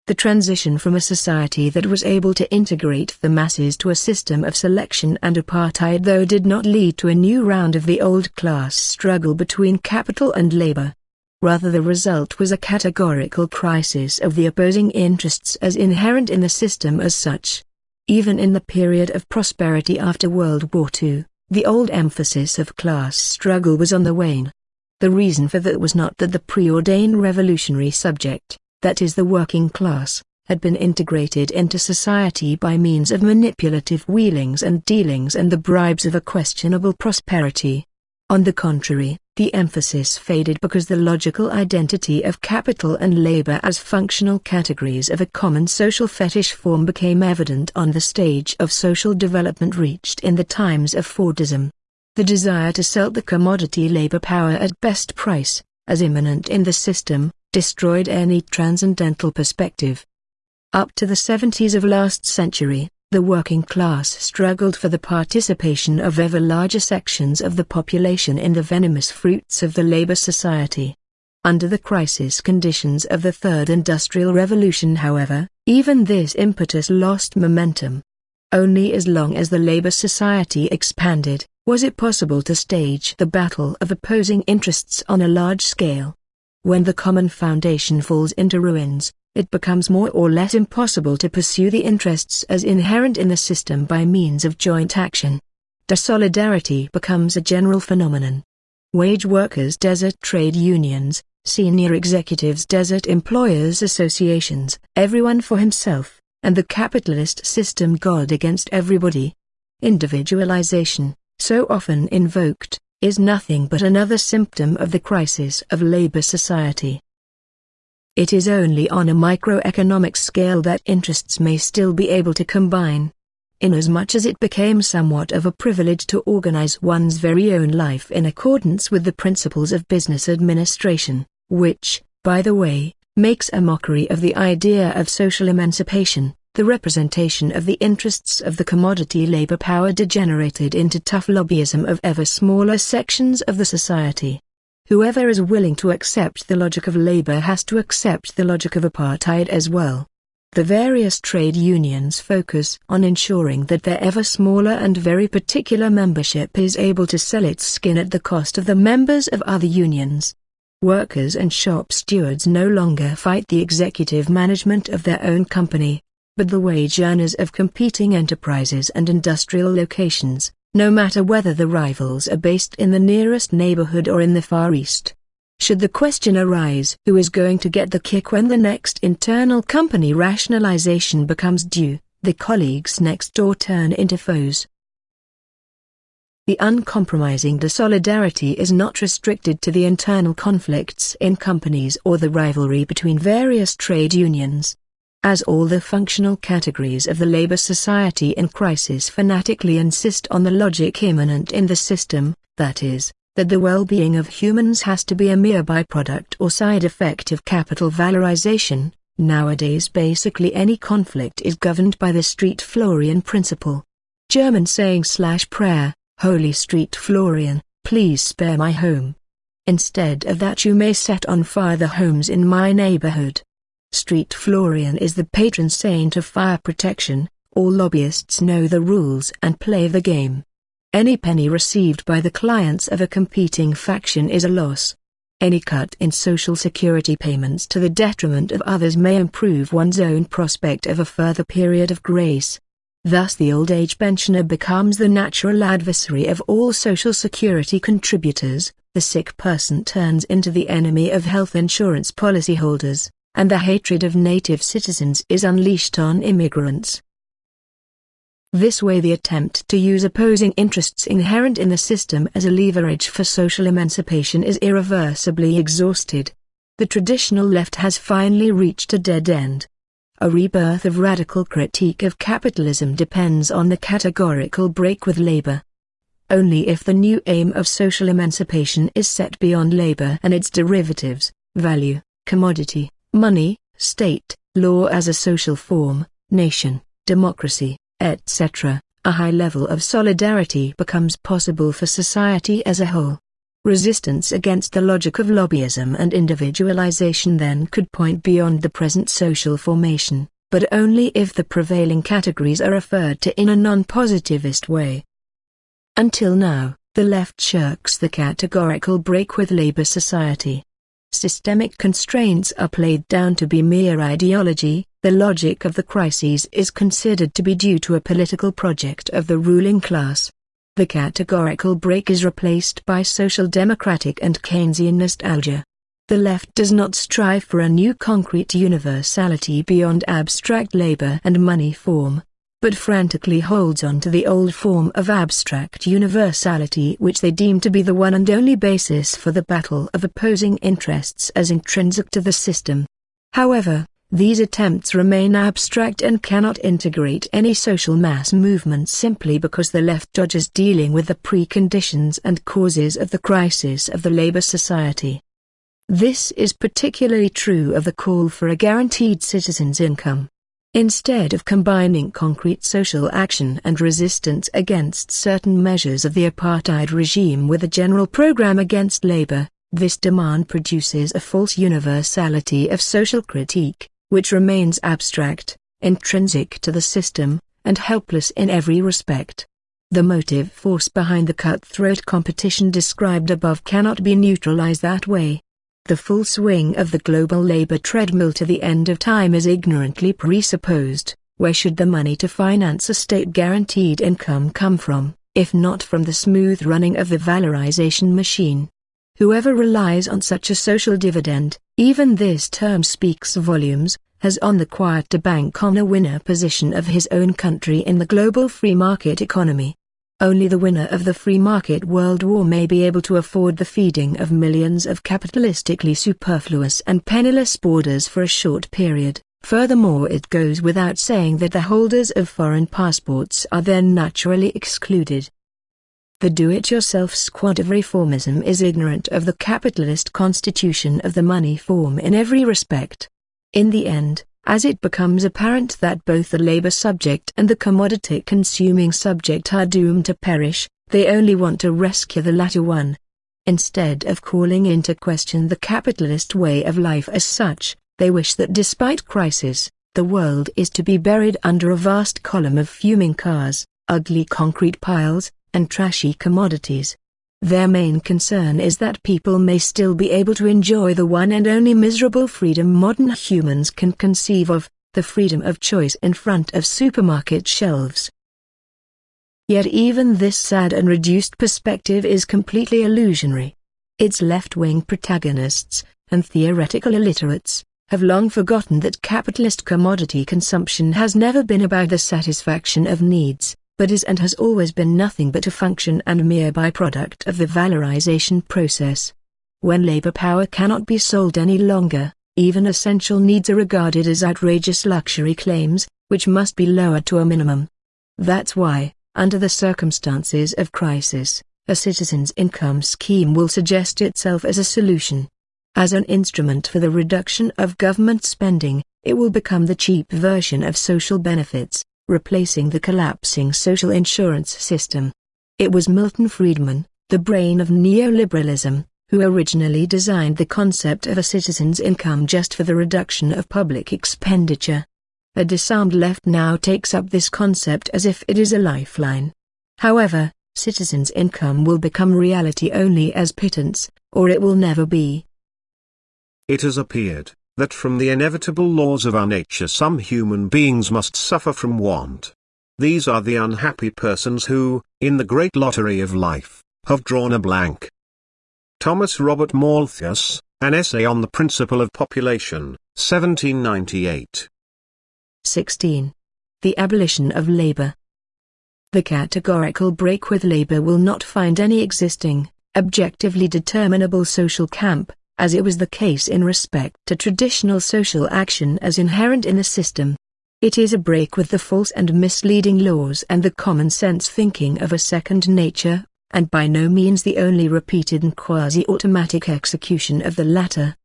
The transition from a society that was able to integrate the masses to a system of selection and apartheid though did not lead to a new round of the old class struggle between capital and labor. Rather the result was a categorical crisis of the opposing interests as inherent in the system as such. Even in the period of prosperity after World War II, the old emphasis of class struggle was on the wane. The reason for that was not that the preordained revolutionary subject, that is the working class, had been integrated into society by means of manipulative wheelings and dealings and the bribes of a questionable prosperity. On the contrary, the emphasis faded because the logical identity of capital and labor as functional categories of a common social fetish form became evident on the stage of social development reached in the times of Fordism. The desire to sell the commodity labor power at best price, as immanent in the system, destroyed any transcendental perspective. Up to the 70s of last century, the working class struggled for the participation of ever larger sections of the population in the venomous fruits of the labor society. Under the crisis conditions of the Third Industrial Revolution however, even this impetus lost momentum. Only as long as the labor society expanded, was it possible to stage the battle of opposing interests on a large scale. When the common foundation falls into ruins, it becomes more or less impossible to pursue the interests as inherent in the system by means of joint action. Desolidarity becomes a general phenomenon. Wage workers desert trade unions, senior executives desert employers associations, everyone for himself, and the capitalist system God against everybody. Individualization, so often invoked, is nothing but another symptom of the crisis of labor society. It is only on a microeconomic scale that interests may still be able to combine. Inasmuch as it became somewhat of a privilege to organize one's very own life in accordance with the principles of business administration, which, by the way, makes a mockery of the idea of social emancipation, the representation of the interests of the commodity labor power degenerated into tough lobbyism of ever smaller sections of the society. Whoever is willing to accept the logic of labor has to accept the logic of apartheid as well. The various trade unions focus on ensuring that their ever smaller and very particular membership is able to sell its skin at the cost of the members of other unions. Workers and shop stewards no longer fight the executive management of their own company, but the wage earners of competing enterprises and industrial locations no matter whether the rivals are based in the nearest neighborhood or in the Far East. Should the question arise who is going to get the kick when the next internal company rationalization becomes due, the colleagues next door turn into foes. The uncompromising desolidarity is not restricted to the internal conflicts in companies or the rivalry between various trade unions as all the functional categories of the labor society in crisis fanatically insist on the logic immanent in the system, that is, that the well-being of humans has to be a mere byproduct or side effect of capital valorization, nowadays basically any conflict is governed by the Street Florian principle. German saying slash prayer, Holy Street Florian, please spare my home. Instead of that you may set on fire the homes in my neighborhood. Street Florian is the patron saint of fire protection, all lobbyists know the rules and play the game. Any penny received by the clients of a competing faction is a loss. Any cut in social security payments to the detriment of others may improve one's own prospect of a further period of grace. Thus the old age pensioner becomes the natural adversary of all social security contributors, the sick person turns into the enemy of health insurance policyholders and the hatred of native citizens is unleashed on immigrants. This way the attempt to use opposing interests inherent in the system as a leverage for social emancipation is irreversibly exhausted. The traditional left has finally reached a dead end. A rebirth of radical critique of capitalism depends on the categorical break with labor. Only if the new aim of social emancipation is set beyond labor and its derivatives, value, commodity, money, state, law as a social form, nation, democracy, etc., a high level of solidarity becomes possible for society as a whole. Resistance against the logic of lobbyism and individualization then could point beyond the present social formation, but only if the prevailing categories are referred to in a non-positivist way. Until now, the left shirks the categorical break with labor society. Systemic constraints are played down to be mere ideology, the logic of the crises is considered to be due to a political project of the ruling class. The categorical break is replaced by social democratic and Keynesian nostalgia. The left does not strive for a new concrete universality beyond abstract labor and money form, but frantically holds on to the old form of abstract universality which they deem to be the one and only basis for the battle of opposing interests as intrinsic to the system. However, these attempts remain abstract and cannot integrate any social mass movement simply because the left dodges dealing with the preconditions and causes of the crisis of the labor society. This is particularly true of the call for a guaranteed citizens' income. Instead of combining concrete social action and resistance against certain measures of the apartheid regime with a general program against labor, this demand produces a false universality of social critique, which remains abstract, intrinsic to the system, and helpless in every respect. The motive force behind the cutthroat competition described above cannot be neutralized that way. The full swing of the global labor treadmill to the end of time is ignorantly presupposed. Where should the money to finance a state-guaranteed income come from, if not from the smooth running of the valorization machine? Whoever relies on such a social dividend, even this term speaks volumes, has on the quiet to bank on a winner position of his own country in the global free market economy. Only the winner of the free market world war may be able to afford the feeding of millions of capitalistically superfluous and penniless boarders for a short period. Furthermore it goes without saying that the holders of foreign passports are then naturally excluded. The do-it-yourself squad of reformism is ignorant of the capitalist constitution of the money form in every respect. In the end, as it becomes apparent that both the labor subject and the commodity consuming subject are doomed to perish, they only want to rescue the latter one. Instead of calling into question the capitalist way of life as such, they wish that despite crisis, the world is to be buried under a vast column of fuming cars, ugly concrete piles, and trashy commodities. Their main concern is that people may still be able to enjoy the one and only miserable freedom modern humans can conceive of, the freedom of choice in front of supermarket shelves. Yet even this sad and reduced perspective is completely illusionary. Its left-wing protagonists, and theoretical illiterates, have long forgotten that capitalist commodity consumption has never been about the satisfaction of needs, but is and has always been nothing but a function and mere byproduct of the valorization process. When labor power cannot be sold any longer, even essential needs are regarded as outrageous luxury claims, which must be lowered to a minimum. That's why, under the circumstances of crisis, a citizen's income scheme will suggest itself as a solution. As an instrument for the reduction of government spending, it will become the cheap version of social benefits, replacing the collapsing social insurance system. It was Milton Friedman, the brain of neoliberalism, who originally designed the concept of a citizen's income just for the reduction of public expenditure. A disarmed left now takes up this concept as if it is a lifeline. However, citizens' income will become reality only as pittance, or it will never be. It has appeared that from the inevitable laws of our nature some human beings must suffer from want. These are the unhappy persons who, in the great lottery of life, have drawn a blank. Thomas Robert Malthus, An Essay on the Principle of Population, 1798. 16. The abolition of labor. The categorical break with labor will not find any existing, objectively determinable social camp, as it was the case in respect to traditional social action as inherent in the system. It is a break with the false and misleading laws and the common sense thinking of a second nature, and by no means the only repeated and quasi-automatic execution of the latter.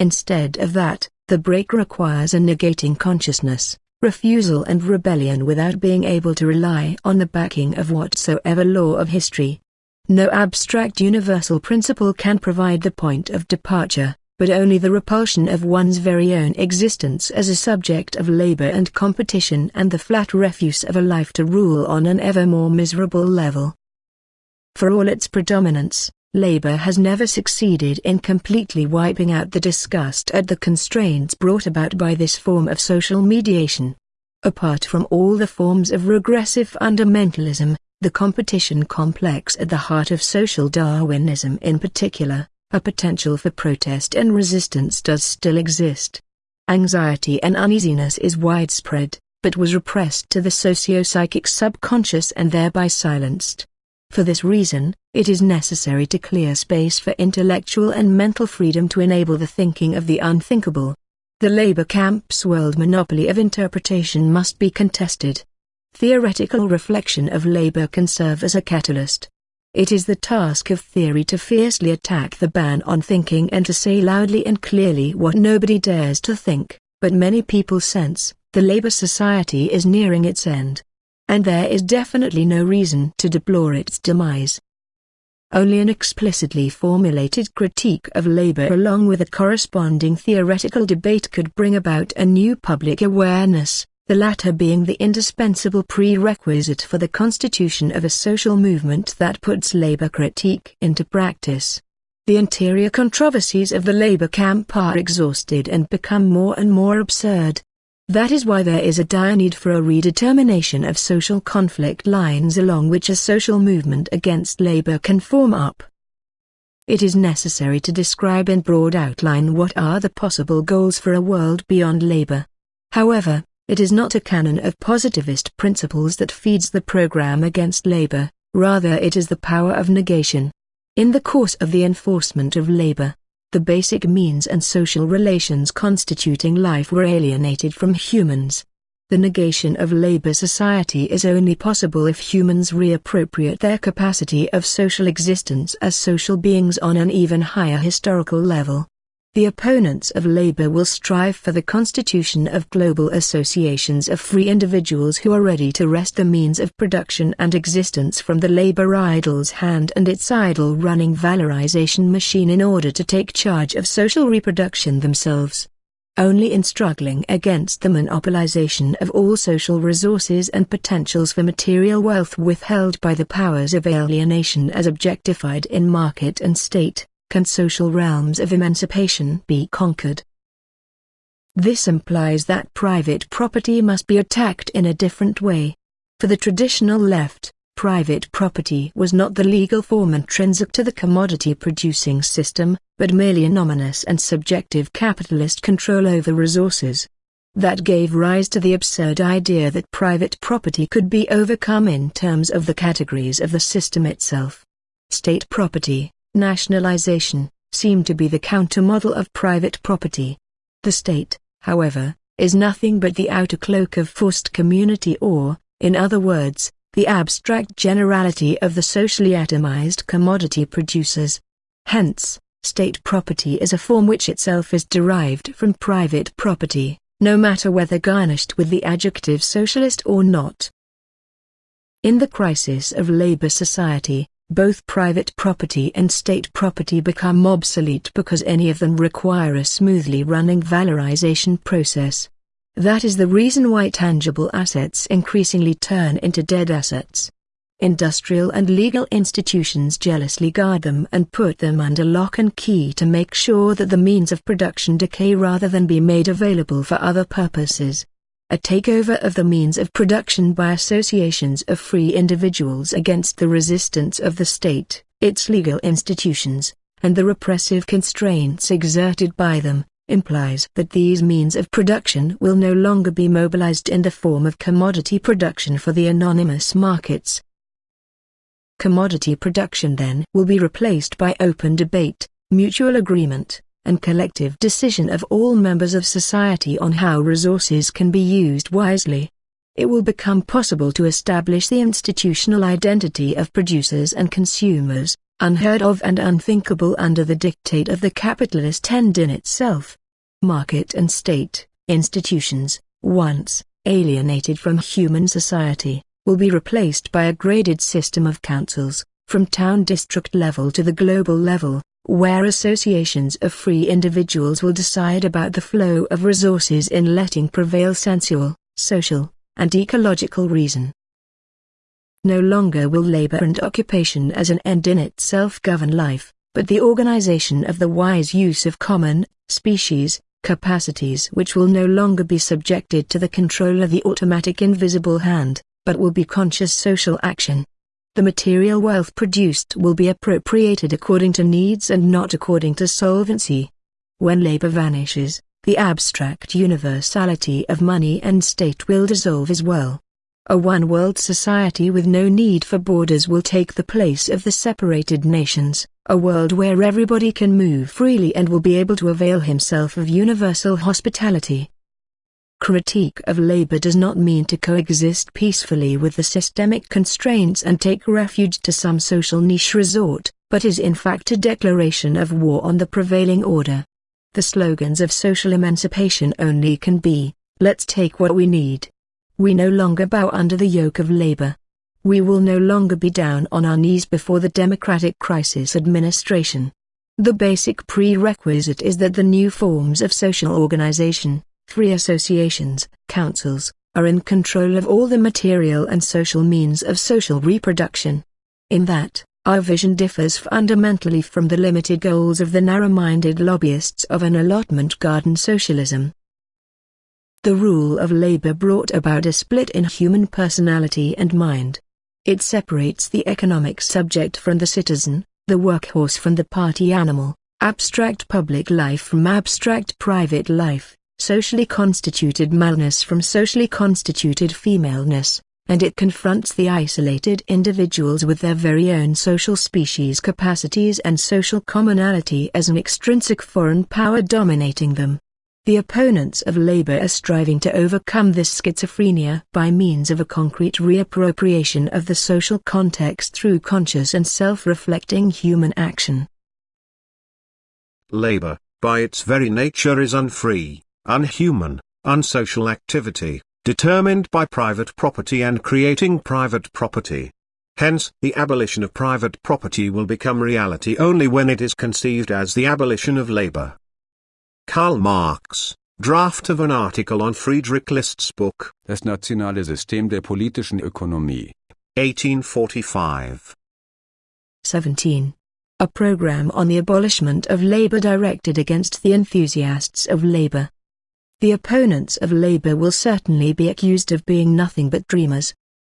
Instead of that, the break requires a negating consciousness, refusal and rebellion without being able to rely on the backing of whatsoever law of history, no abstract universal principle can provide the point of departure, but only the repulsion of one's very own existence as a subject of labor and competition and the flat refuse of a life to rule on an ever more miserable level. For all its predominance, labor has never succeeded in completely wiping out the disgust at the constraints brought about by this form of social mediation. Apart from all the forms of regressive fundamentalism, the competition complex at the heart of social Darwinism in particular, a potential for protest and resistance does still exist. Anxiety and uneasiness is widespread, but was repressed to the socio-psychic subconscious and thereby silenced. For this reason, it is necessary to clear space for intellectual and mental freedom to enable the thinking of the unthinkable. The labor camp's world monopoly of interpretation must be contested. Theoretical reflection of labor can serve as a catalyst. It is the task of theory to fiercely attack the ban on thinking and to say loudly and clearly what nobody dares to think, but many people sense, the labor society is nearing its end and there is definitely no reason to deplore its demise. Only an explicitly formulated critique of labor along with a corresponding theoretical debate could bring about a new public awareness, the latter being the indispensable prerequisite for the constitution of a social movement that puts labor critique into practice. The interior controversies of the labor camp are exhausted and become more and more absurd, that is why there is a dire need for a redetermination of social conflict lines along which a social movement against labor can form up. It is necessary to describe in broad outline what are the possible goals for a world beyond labor. However, it is not a canon of positivist principles that feeds the program against labor, rather it is the power of negation. In the course of the enforcement of labor, the basic means and social relations constituting life were alienated from humans. The negation of labor society is only possible if humans reappropriate their capacity of social existence as social beings on an even higher historical level. The opponents of labor will strive for the constitution of global associations of free individuals who are ready to wrest the means of production and existence from the labor idol's hand and its idle running valorization machine in order to take charge of social reproduction themselves. Only in struggling against the monopolization of all social resources and potentials for material wealth withheld by the powers of alienation as objectified in market and state, can social realms of emancipation be conquered. This implies that private property must be attacked in a different way. For the traditional left, private property was not the legal form intrinsic to the commodity-producing system, but merely anomalous and subjective capitalist control over resources. That gave rise to the absurd idea that private property could be overcome in terms of the categories of the system itself. State property, nationalization, seem to be the countermodel of private property. The state, however, is nothing but the outer cloak of forced community or, in other words, the abstract generality of the socially atomized commodity producers. Hence, state property is a form which itself is derived from private property, no matter whether garnished with the adjective socialist or not. In the crisis of labor society, both private property and state property become obsolete because any of them require a smoothly running valorization process. That is the reason why tangible assets increasingly turn into dead assets. Industrial and legal institutions jealously guard them and put them under lock and key to make sure that the means of production decay rather than be made available for other purposes a takeover of the means of production by associations of free individuals against the resistance of the state, its legal institutions, and the repressive constraints exerted by them, implies that these means of production will no longer be mobilized in the form of commodity production for the anonymous markets. Commodity production then will be replaced by open debate, mutual agreement, and collective decision of all members of society on how resources can be used wisely. It will become possible to establish the institutional identity of producers and consumers, unheard of and unthinkable under the dictate of the capitalist end in itself. Market and state, institutions, once alienated from human society, will be replaced by a graded system of councils, from town district level to the global level, where associations of free individuals will decide about the flow of resources in letting prevail sensual, social, and ecological reason. No longer will labor and occupation as an end in itself govern life, but the organization of the wise use of common, species, capacities which will no longer be subjected to the control of the automatic invisible hand, but will be conscious social action. The material wealth produced will be appropriated according to needs and not according to solvency. When labor vanishes, the abstract universality of money and state will dissolve as well. A one-world society with no need for borders will take the place of the separated nations, a world where everybody can move freely and will be able to avail himself of universal hospitality. Critique of labor does not mean to coexist peacefully with the systemic constraints and take refuge to some social niche resort, but is in fact a declaration of war on the prevailing order. The slogans of social emancipation only can be, let's take what we need. We no longer bow under the yoke of labor. We will no longer be down on our knees before the Democratic Crisis Administration. The basic prerequisite is that the new forms of social organization, free associations, councils, are in control of all the material and social means of social reproduction. In that, our vision differs fundamentally from the limited goals of the narrow-minded lobbyists of an allotment garden socialism. The rule of labor brought about a split in human personality and mind. It separates the economic subject from the citizen, the workhorse from the party animal, abstract public life from abstract private life, socially constituted maleness from socially constituted femaleness, and it confronts the isolated individuals with their very own social species capacities and social commonality as an extrinsic foreign power dominating them. The opponents of labor are striving to overcome this schizophrenia by means of a concrete reappropriation of the social context through conscious and self-reflecting human action. Labor, by its very nature is unfree, unhuman, unsocial activity, determined by private property and creating private property. Hence, the abolition of private property will become reality only when it is conceived as the abolition of labor. Karl Marx, Draft of an article on Friedrich List's book. Das nationale System der politischen Ökonomie. 1845. 17. A program on the abolishment of labor directed against the enthusiasts of labor. The opponents of labor will certainly be accused of being nothing but dreamers.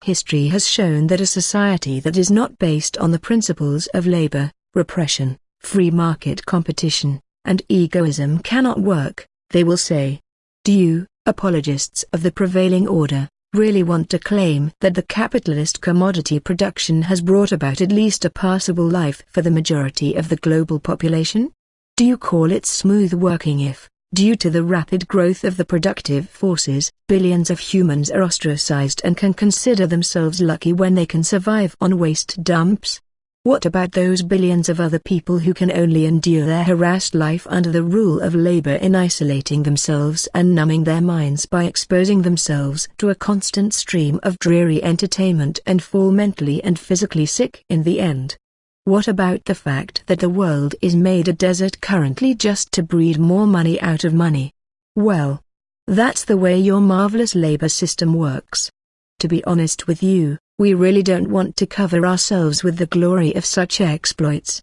History has shown that a society that is not based on the principles of labor, repression, free market competition, and egoism cannot work, they will say. Do you, apologists of the prevailing order, really want to claim that the capitalist commodity production has brought about at least a passable life for the majority of the global population? Do you call it smooth working if, due to the rapid growth of the productive forces, billions of humans are ostracized and can consider themselves lucky when they can survive on waste dumps? What about those billions of other people who can only endure their harassed life under the rule of labor in isolating themselves and numbing their minds by exposing themselves to a constant stream of dreary entertainment and fall mentally and physically sick in the end? What about the fact that the world is made a desert currently just to breed more money out of money? Well, that's the way your marvelous labor system works. To be honest with you, we really don't want to cover ourselves with the glory of such exploits.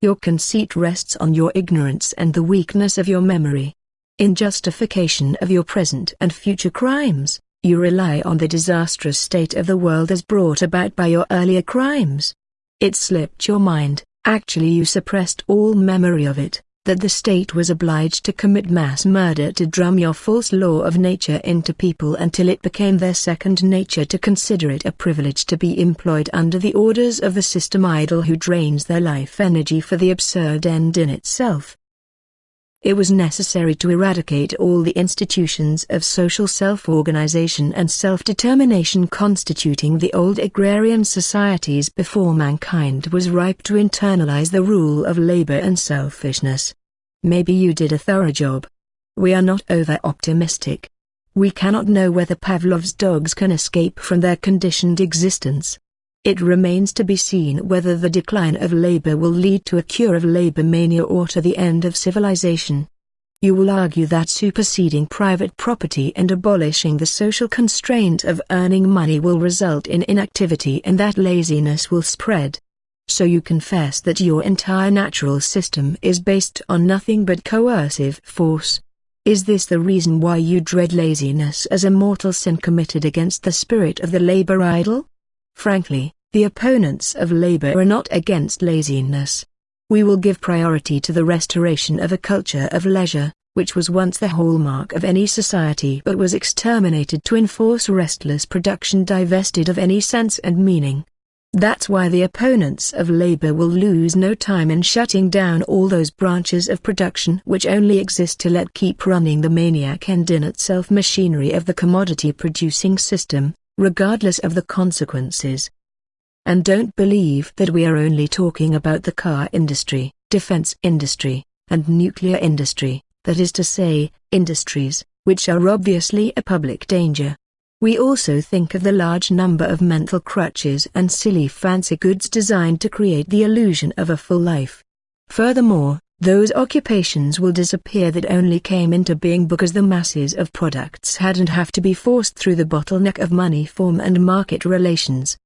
Your conceit rests on your ignorance and the weakness of your memory. In justification of your present and future crimes, you rely on the disastrous state of the world as brought about by your earlier crimes. It slipped your mind, actually you suppressed all memory of it that the state was obliged to commit mass murder to drum your false law of nature into people until it became their second nature to consider it a privilege to be employed under the orders of the system idol who drains their life energy for the absurd end in itself. It was necessary to eradicate all the institutions of social self-organization and self-determination constituting the old agrarian societies before mankind was ripe to internalize the rule of labor and selfishness. Maybe you did a thorough job. We are not over-optimistic. We cannot know whether Pavlov's dogs can escape from their conditioned existence. It remains to be seen whether the decline of labor will lead to a cure of labor mania or to the end of civilization. You will argue that superseding private property and abolishing the social constraint of earning money will result in inactivity and that laziness will spread. So you confess that your entire natural system is based on nothing but coercive force. Is this the reason why you dread laziness as a mortal sin committed against the spirit of the labor idol? Frankly, the opponents of labor are not against laziness. We will give priority to the restoration of a culture of leisure, which was once the hallmark of any society but was exterminated to enforce restless production divested of any sense and meaning. That's why the opponents of labor will lose no time in shutting down all those branches of production which only exist to let keep running the maniac and in itself machinery of the commodity-producing system, regardless of the consequences. And don't believe that we are only talking about the car industry, defense industry, and nuclear industry, that is to say, industries, which are obviously a public danger. We also think of the large number of mental crutches and silly fancy goods designed to create the illusion of a full life. Furthermore, those occupations will disappear that only came into being because the masses of products hadn't have to be forced through the bottleneck of money form and market relations.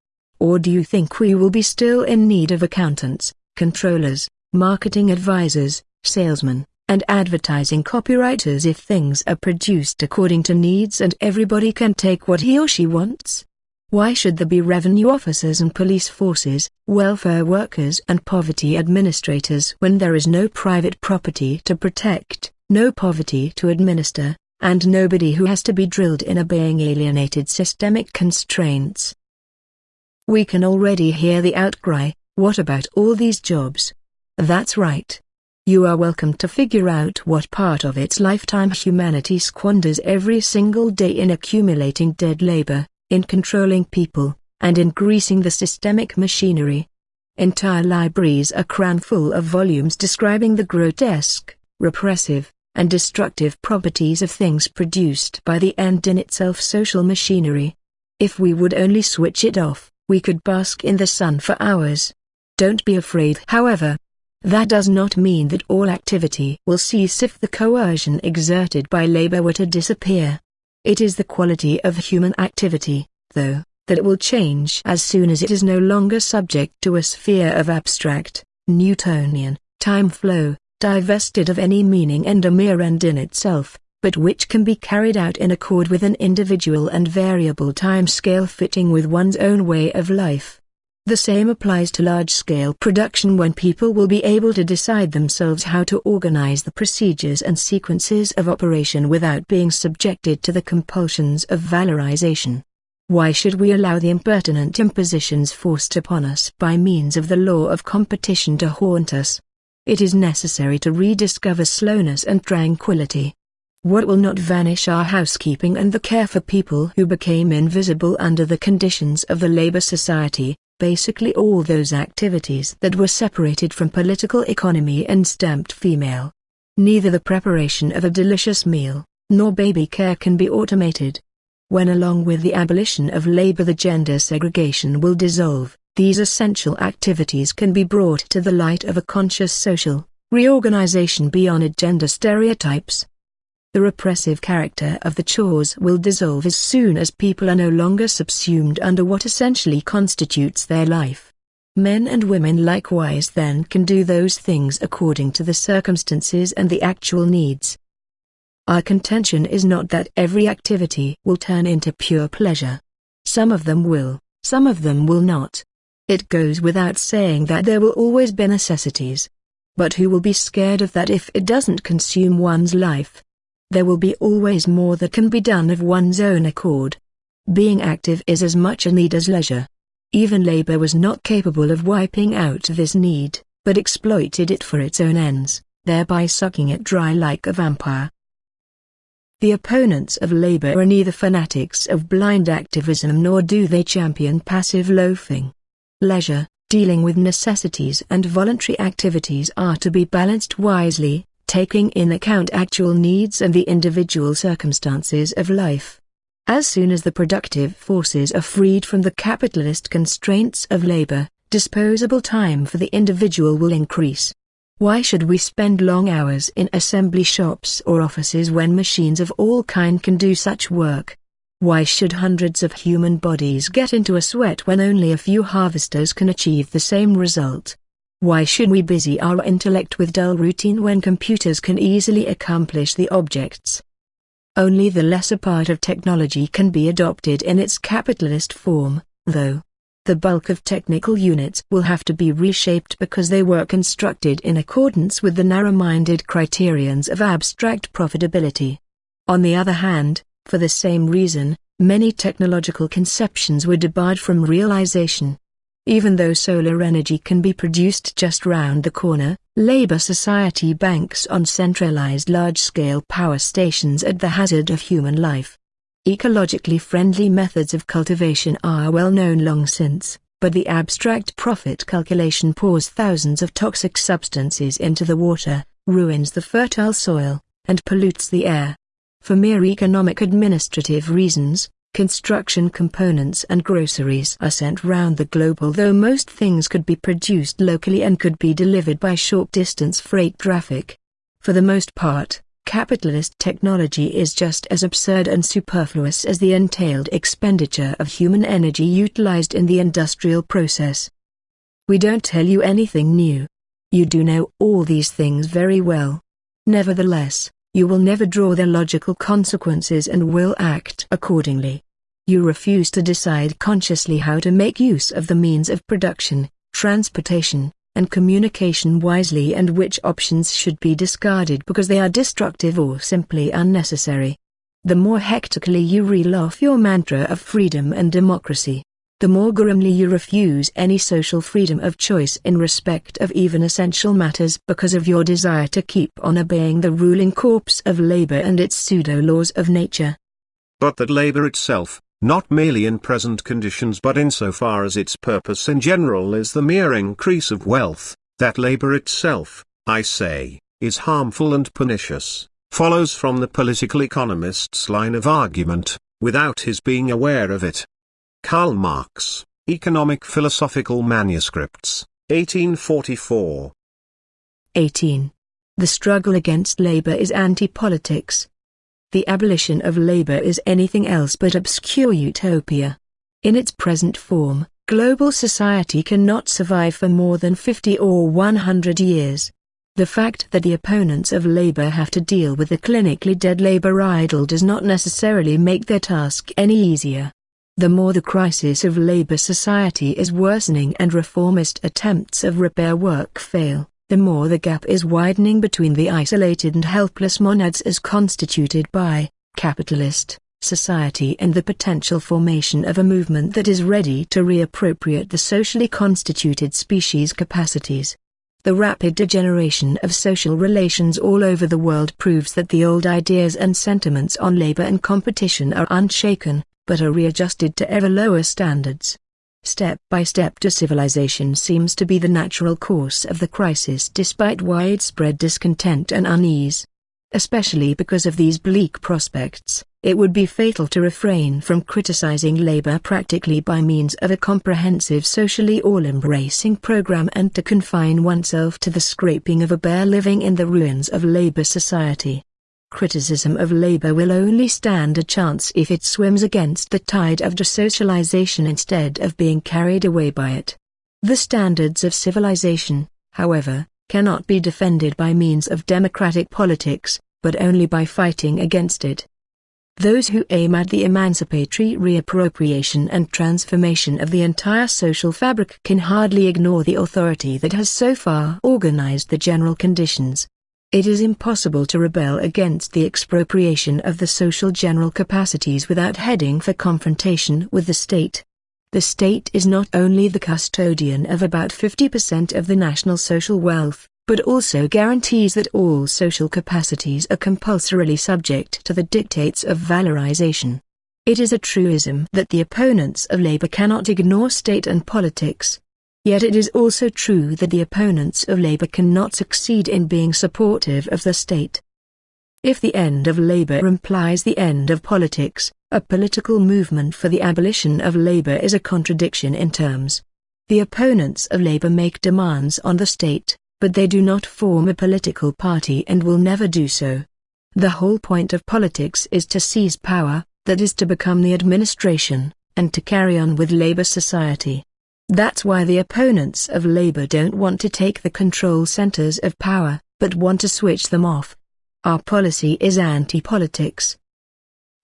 Or do you think we will be still in need of accountants, controllers, marketing advisors, salesmen, and advertising copywriters if things are produced according to needs and everybody can take what he or she wants? Why should there be revenue officers and police forces, welfare workers and poverty administrators when there is no private property to protect, no poverty to administer, and nobody who has to be drilled in obeying alienated systemic constraints? We can already hear the outcry, what about all these jobs? That's right. You are welcome to figure out what part of its lifetime humanity squanders every single day in accumulating dead labor, in controlling people, and in greasing the systemic machinery. Entire libraries are crammed full of volumes describing the grotesque, repressive, and destructive properties of things produced by the end in itself social machinery. If we would only switch it off, we could bask in the sun for hours. Don't be afraid however, that does not mean that all activity will cease if the coercion exerted by labor were to disappear. It is the quality of human activity, though, that it will change as soon as it is no longer subject to a sphere of abstract, Newtonian, time flow, divested of any meaning and a mere end in itself, but which can be carried out in accord with an individual and variable time scale fitting with one's own way of life. The same applies to large-scale production when people will be able to decide themselves how to organize the procedures and sequences of operation without being subjected to the compulsions of valorization. Why should we allow the impertinent impositions forced upon us by means of the law of competition to haunt us? It is necessary to rediscover slowness and tranquility. What will not vanish are housekeeping and the care for people who became invisible under the conditions of the labor society, basically all those activities that were separated from political economy and stamped female. Neither the preparation of a delicious meal, nor baby care can be automated. When along with the abolition of labor the gender segregation will dissolve, these essential activities can be brought to the light of a conscious social reorganization beyond gender stereotypes. The repressive character of the chores will dissolve as soon as people are no longer subsumed under what essentially constitutes their life. Men and women likewise then can do those things according to the circumstances and the actual needs. Our contention is not that every activity will turn into pure pleasure. Some of them will, some of them will not. It goes without saying that there will always be necessities. But who will be scared of that if it doesn't consume one's life? There will be always more that can be done of one's own accord. Being active is as much a need as leisure. Even labor was not capable of wiping out this need, but exploited it for its own ends, thereby sucking it dry like a vampire. The opponents of labor are neither fanatics of blind activism nor do they champion passive loafing. Leisure, dealing with necessities and voluntary activities are to be balanced wisely, taking in account actual needs and the individual circumstances of life. As soon as the productive forces are freed from the capitalist constraints of labor, disposable time for the individual will increase. Why should we spend long hours in assembly shops or offices when machines of all kind can do such work? Why should hundreds of human bodies get into a sweat when only a few harvesters can achieve the same result? Why should we busy our intellect with dull routine when computers can easily accomplish the objects? Only the lesser part of technology can be adopted in its capitalist form, though. The bulk of technical units will have to be reshaped because they were constructed in accordance with the narrow-minded criterions of abstract profitability. On the other hand, for the same reason, many technological conceptions were debarred from realization. Even though solar energy can be produced just round the corner, Labour Society banks on centralized large-scale power stations at the hazard of human life. Ecologically friendly methods of cultivation are well known long since, but the abstract profit calculation pours thousands of toxic substances into the water, ruins the fertile soil, and pollutes the air. For mere economic administrative reasons, construction components and groceries are sent round the globe although most things could be produced locally and could be delivered by short-distance freight traffic. For the most part, capitalist technology is just as absurd and superfluous as the entailed expenditure of human energy utilized in the industrial process. We don't tell you anything new. You do know all these things very well. Nevertheless, you will never draw their logical consequences and will act accordingly. You refuse to decide consciously how to make use of the means of production, transportation, and communication wisely and which options should be discarded because they are destructive or simply unnecessary. The more hectically you reel off your mantra of freedom and democracy, the more grimly you refuse any social freedom of choice in respect of even essential matters because of your desire to keep on obeying the ruling corpse of labor and its pseudo-laws of nature. But that labor itself, not merely in present conditions but insofar as its purpose in general is the mere increase of wealth, that labor itself, I say, is harmful and pernicious, follows from the political economist's line of argument, without his being aware of it. Karl Marx, Economic Philosophical Manuscripts, 1844 18. The struggle against labor is anti-politics, the abolition of labor is anything else but obscure utopia. In its present form, global society cannot survive for more than 50 or 100 years. The fact that the opponents of labor have to deal with the clinically dead labor idol does not necessarily make their task any easier. The more the crisis of labor society is worsening and reformist attempts of repair work fail, the more the gap is widening between the isolated and helpless monads as constituted by capitalist society and the potential formation of a movement that is ready to reappropriate the socially constituted species capacities. The rapid degeneration of social relations all over the world proves that the old ideas and sentiments on labor and competition are unshaken, but are readjusted to ever lower standards. Step-by-step to civilization seems to be the natural course of the crisis despite widespread discontent and unease. Especially because of these bleak prospects, it would be fatal to refrain from criticizing labor practically by means of a comprehensive socially all-embracing program and to confine oneself to the scraping of a bare living in the ruins of labor society. Criticism of labor will only stand a chance if it swims against the tide of desocialization instead of being carried away by it. The standards of civilization, however, cannot be defended by means of democratic politics, but only by fighting against it. Those who aim at the emancipatory reappropriation and transformation of the entire social fabric can hardly ignore the authority that has so far organized the general conditions, it is impossible to rebel against the expropriation of the social general capacities without heading for confrontation with the state. The state is not only the custodian of about 50% of the national social wealth, but also guarantees that all social capacities are compulsorily subject to the dictates of valorization. It is a truism that the opponents of labor cannot ignore state and politics, Yet it is also true that the opponents of labor cannot succeed in being supportive of the state. If the end of labor implies the end of politics, a political movement for the abolition of labor is a contradiction in terms. The opponents of labor make demands on the state, but they do not form a political party and will never do so. The whole point of politics is to seize power, that is to become the administration, and to carry on with labor society. That's why the opponents of labor don't want to take the control centers of power, but want to switch them off. Our policy is anti-politics.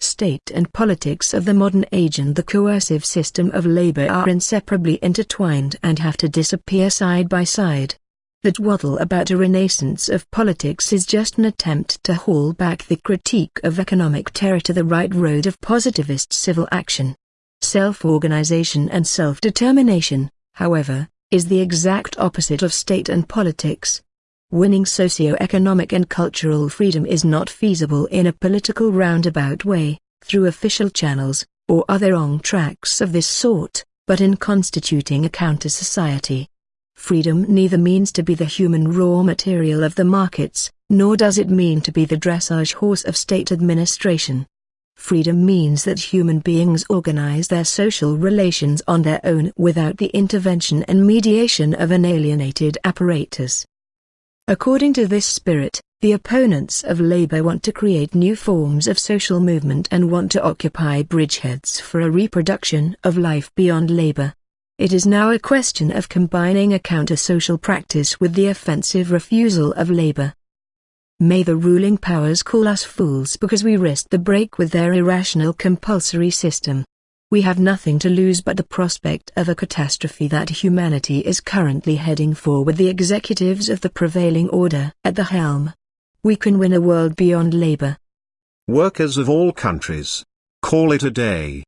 State and politics of the modern age and the coercive system of labor are inseparably intertwined and have to disappear side by side. The twaddle about a renaissance of politics is just an attempt to haul back the critique of economic terror to the right road of positivist civil action. Self-organization and self-determination, however, is the exact opposite of state and politics. Winning socio-economic and cultural freedom is not feasible in a political roundabout way, through official channels, or other wrong tracks of this sort, but in constituting a counter-society. Freedom neither means to be the human raw material of the markets, nor does it mean to be the dressage horse of state administration. Freedom means that human beings organize their social relations on their own without the intervention and mediation of an alienated apparatus. According to this spirit, the opponents of labor want to create new forms of social movement and want to occupy bridgeheads for a reproduction of life beyond labor. It is now a question of combining a counter-social practice with the offensive refusal of labor. May the ruling powers call us fools because we risked the break with their irrational compulsory system. We have nothing to lose but the prospect of a catastrophe that humanity is currently heading for with the executives of the prevailing order at the helm. We can win a world beyond labor. Workers of all countries. Call it a day.